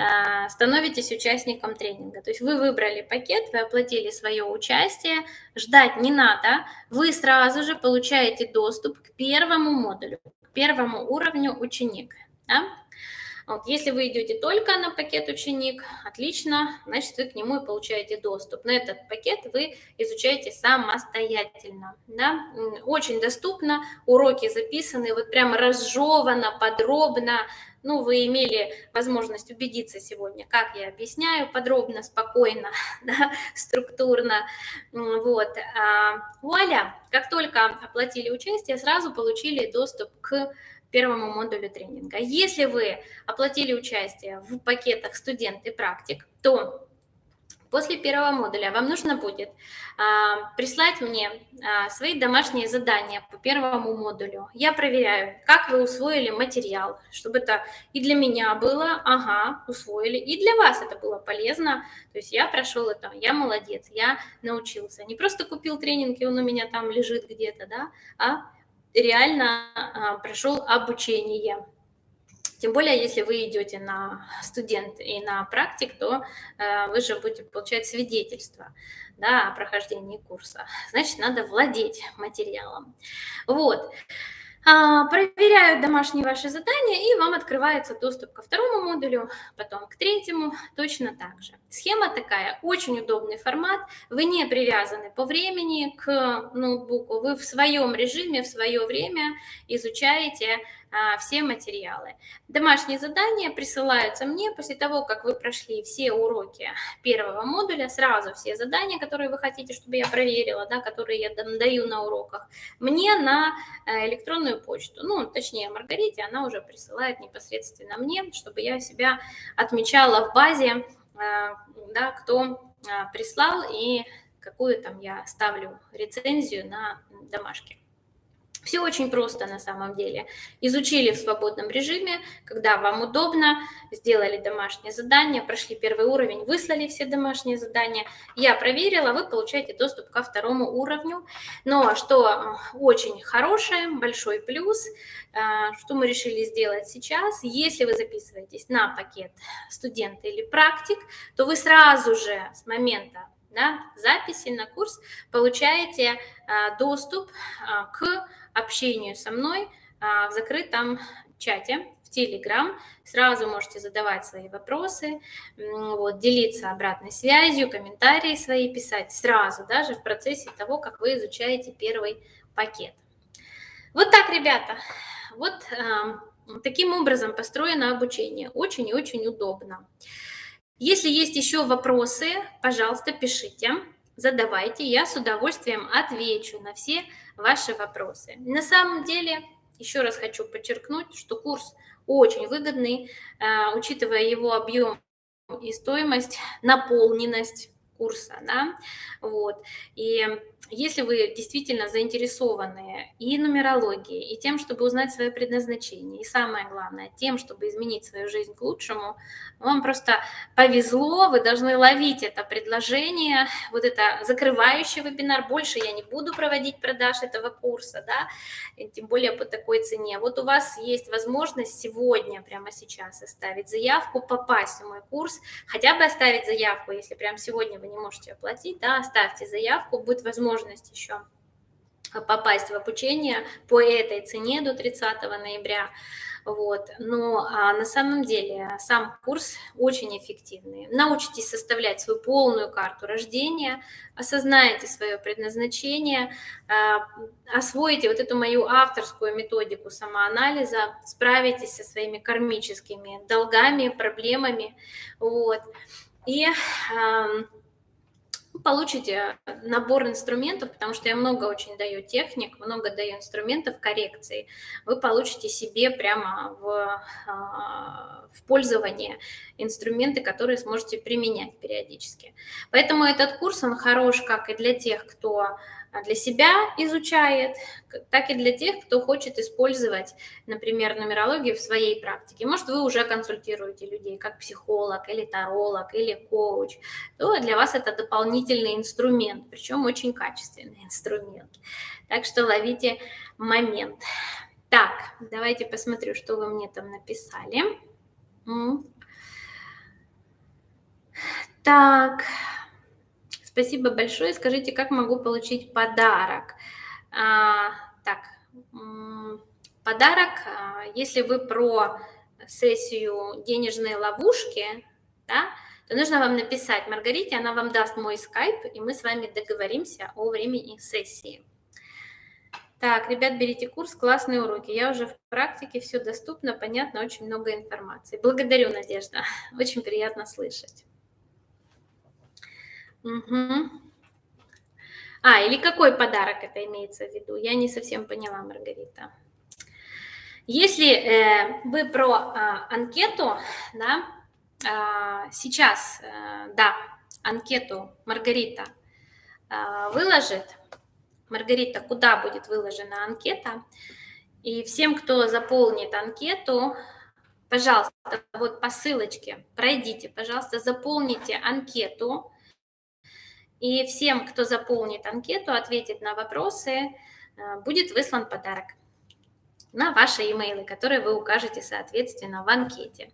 а, становитесь участником тренинга. То есть вы выбрали пакет, вы оплатили свое участие, ждать не надо, вы сразу же получаете доступ к первому модулю, к первому уровню ученик. Да? Вот, если вы идете только на пакет ученик, отлично, значит, вы к нему и получаете доступ. На этот пакет вы изучаете самостоятельно. Да? Очень доступно, уроки записаны, вот прям разжевано, подробно. Ну, вы имели возможность убедиться сегодня, как я объясняю, подробно, спокойно, да, структурно. Вот. А, вуаля, как только оплатили участие, сразу получили доступ к первому модулю тренинга. Если вы оплатили участие в пакетах студент и практик, то после первого модуля вам нужно будет а, прислать мне а, свои домашние задания по первому модулю. Я проверяю, как вы усвоили материал, чтобы это и для меня было, ага, усвоили, и для вас это было полезно. То есть я прошел это, я молодец, я научился. Не просто купил тренинг, и он у меня там лежит где-то, да, а реально а, прошел обучение. Тем более, если вы идете на студент и на практик, то э, вы же будете получать свидетельство да, о прохождении курса. Значит, надо владеть материалом. Вот. А, проверяют домашние ваши задания, и вам открывается доступ ко второму модулю, потом к третьему, точно так же. Схема такая, очень удобный формат, вы не привязаны по времени к ноутбуку, вы в своем режиме, в свое время изучаете все материалы. Домашние задания присылаются мне после того, как вы прошли все уроки первого модуля, сразу все задания, которые вы хотите, чтобы я проверила, да, которые я даю на уроках, мне на э, электронную почту, ну, точнее, Маргарите, она уже присылает непосредственно мне, чтобы я себя отмечала в базе, э, да, кто э, прислал и какую там я ставлю рецензию на домашке. Все очень просто на самом деле. Изучили в свободном режиме, когда вам удобно, сделали домашнее задание, прошли первый уровень, выслали все домашние задания. Я проверила, вы получаете доступ ко второму уровню. Но что э, очень хорошее, большой плюс, э, что мы решили сделать сейчас, если вы записываетесь на пакет студента или практик, то вы сразу же с момента записи на курс получаете а, доступ а, к общению со мной а, в закрытом чате в Telegram. Сразу можете задавать свои вопросы, вот, делиться обратной связью, комментарии свои писать сразу, даже в процессе того, как вы изучаете первый пакет. Вот так, ребята. Вот э, таким образом построено обучение. Очень и очень удобно. Если есть еще вопросы, пожалуйста, пишите, задавайте. Я с удовольствием отвечу на все ваши вопросы. На самом деле, еще раз хочу подчеркнуть, что курс очень выгодный, э, учитывая его объем и стоимость, наполненность курса, да, вот, и если вы действительно заинтересованы и нумерологией, и тем, чтобы узнать свое предназначение, и самое главное, тем, чтобы изменить свою жизнь к лучшему, вам просто повезло, вы должны ловить это предложение, вот это закрывающий вебинар, больше я не буду проводить продаж этого курса, да, тем более по такой цене. Вот у вас есть возможность сегодня, прямо сейчас оставить заявку, попасть в мой курс, хотя бы оставить заявку, если прямо сегодня вы не можете оплатить, да, оставьте заявку, будет возможность возможность еще попасть в обучение по этой цене до 30 ноября. Вот. Но а, на самом деле сам курс очень эффективный. Научитесь составлять свою полную карту рождения, осознаете свое предназначение, а, освоите вот эту мою авторскую методику самоанализа, справитесь со своими кармическими долгами, проблемами. Вот. И а, получите набор инструментов, потому что я много очень даю техник, много даю инструментов коррекции. Вы получите себе прямо в, а, в пользование инструменты, которые сможете применять периодически. Поэтому этот курс, он хорош как и для тех, кто для себя изучает, так и для тех, кто хочет использовать, например, нумерологию в своей практике. Может, вы уже консультируете людей как психолог или таролог или коуч, то для вас это дополнительный инструмент, причем очень качественный инструмент. Так что ловите момент. Так, давайте посмотрю, что вы мне там написали. Так, Спасибо большое. Скажите, как могу получить подарок? А, так, подарок, а, если вы про сессию денежные ловушки, да, то нужно вам написать Маргарите, она вам даст мой скайп, и мы с вами договоримся о времени сессии. Так, ребят, берите курс, классные уроки. Я уже в практике, все доступно, понятно, очень много информации. Благодарю, Надежда. Очень приятно слышать. Угу. А, или какой подарок это имеется в виду? Я не совсем поняла, Маргарита. Если э, вы про э, анкету, да, э, сейчас, э, да, анкету Маргарита э, выложит, Маргарита, куда будет выложена анкета, и всем, кто заполнит анкету, пожалуйста, вот по ссылочке пройдите, пожалуйста, заполните анкету, и всем, кто заполнит анкету, ответит на вопросы, э, будет выслан подарок на ваши имейлы, которые вы укажете, соответственно, в анкете.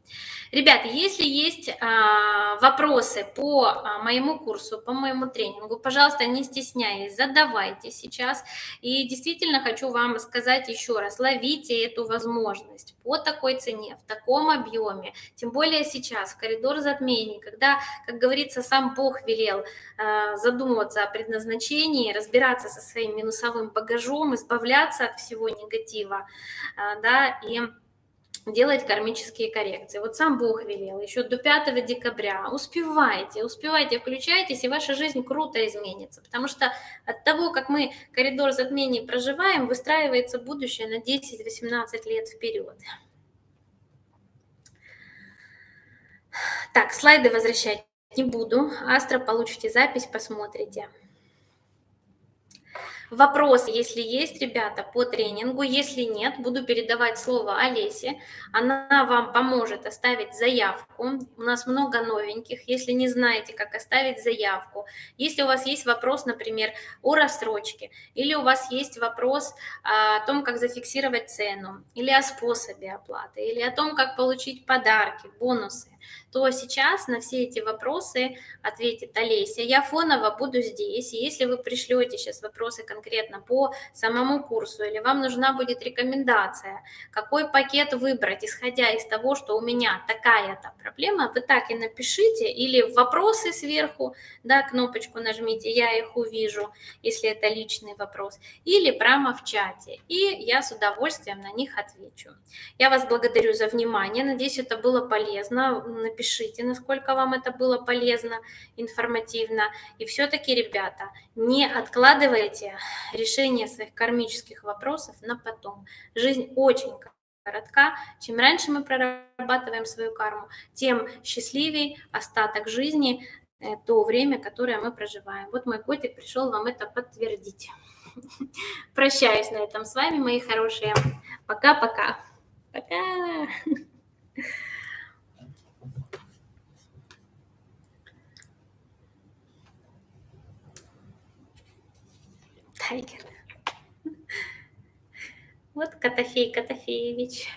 Ребята, если есть а, вопросы по а, моему курсу, по моему тренингу, пожалуйста, не стесняйтесь, задавайте сейчас. И действительно хочу вам сказать еще раз, ловите эту возможность по такой цене, в таком объеме, тем более сейчас, в коридор затмений, когда, как говорится, сам Бог велел а, задумываться о предназначении, разбираться со своим минусовым багажом, избавляться от всего негатива, да, и делать кармические коррекции. Вот сам Бог велел еще до 5 декабря. Успевайте, успевайте, включайтесь, и ваша жизнь круто изменится. Потому что от того, как мы коридор затмений проживаем, выстраивается будущее на 10-18 лет вперед. Так, слайды возвращать не буду. Астро получите запись, посмотрите. Вопросы, если есть, ребята, по тренингу. Если нет, буду передавать слово Олесе. Она вам поможет оставить заявку. У нас много новеньких. Если не знаете, как оставить заявку, если у вас есть вопрос, например, о рассрочке, или у вас есть вопрос о том, как зафиксировать цену, или о способе оплаты, или о том, как получить подарки, бонусы, то сейчас на все эти вопросы ответит Олеся. Я фоново буду здесь, если вы пришлете сейчас вопросы конкретно по самому курсу, или вам нужна будет рекомендация, какой пакет выбрать, исходя из того, что у меня такая-то проблема, вы так и напишите, или вопросы сверху, да, кнопочку нажмите, я их увижу, если это личный вопрос, или прямо в чате, и я с удовольствием на них отвечу. Я вас благодарю за внимание, надеюсь, это было полезно напишите, насколько вам это было полезно, информативно. И все-таки, ребята, не откладывайте решение своих кармических вопросов на потом. Жизнь очень коротка. Чем раньше мы прорабатываем свою карму, тем счастливее остаток жизни, э, то время, которое мы проживаем. Вот мой котик пришел вам это подтвердить. Прощаюсь на этом с вами, мои хорошие. Пока-пока. Пока. -пока. Пока. Тайгер. Вот Котофей Котофеевич.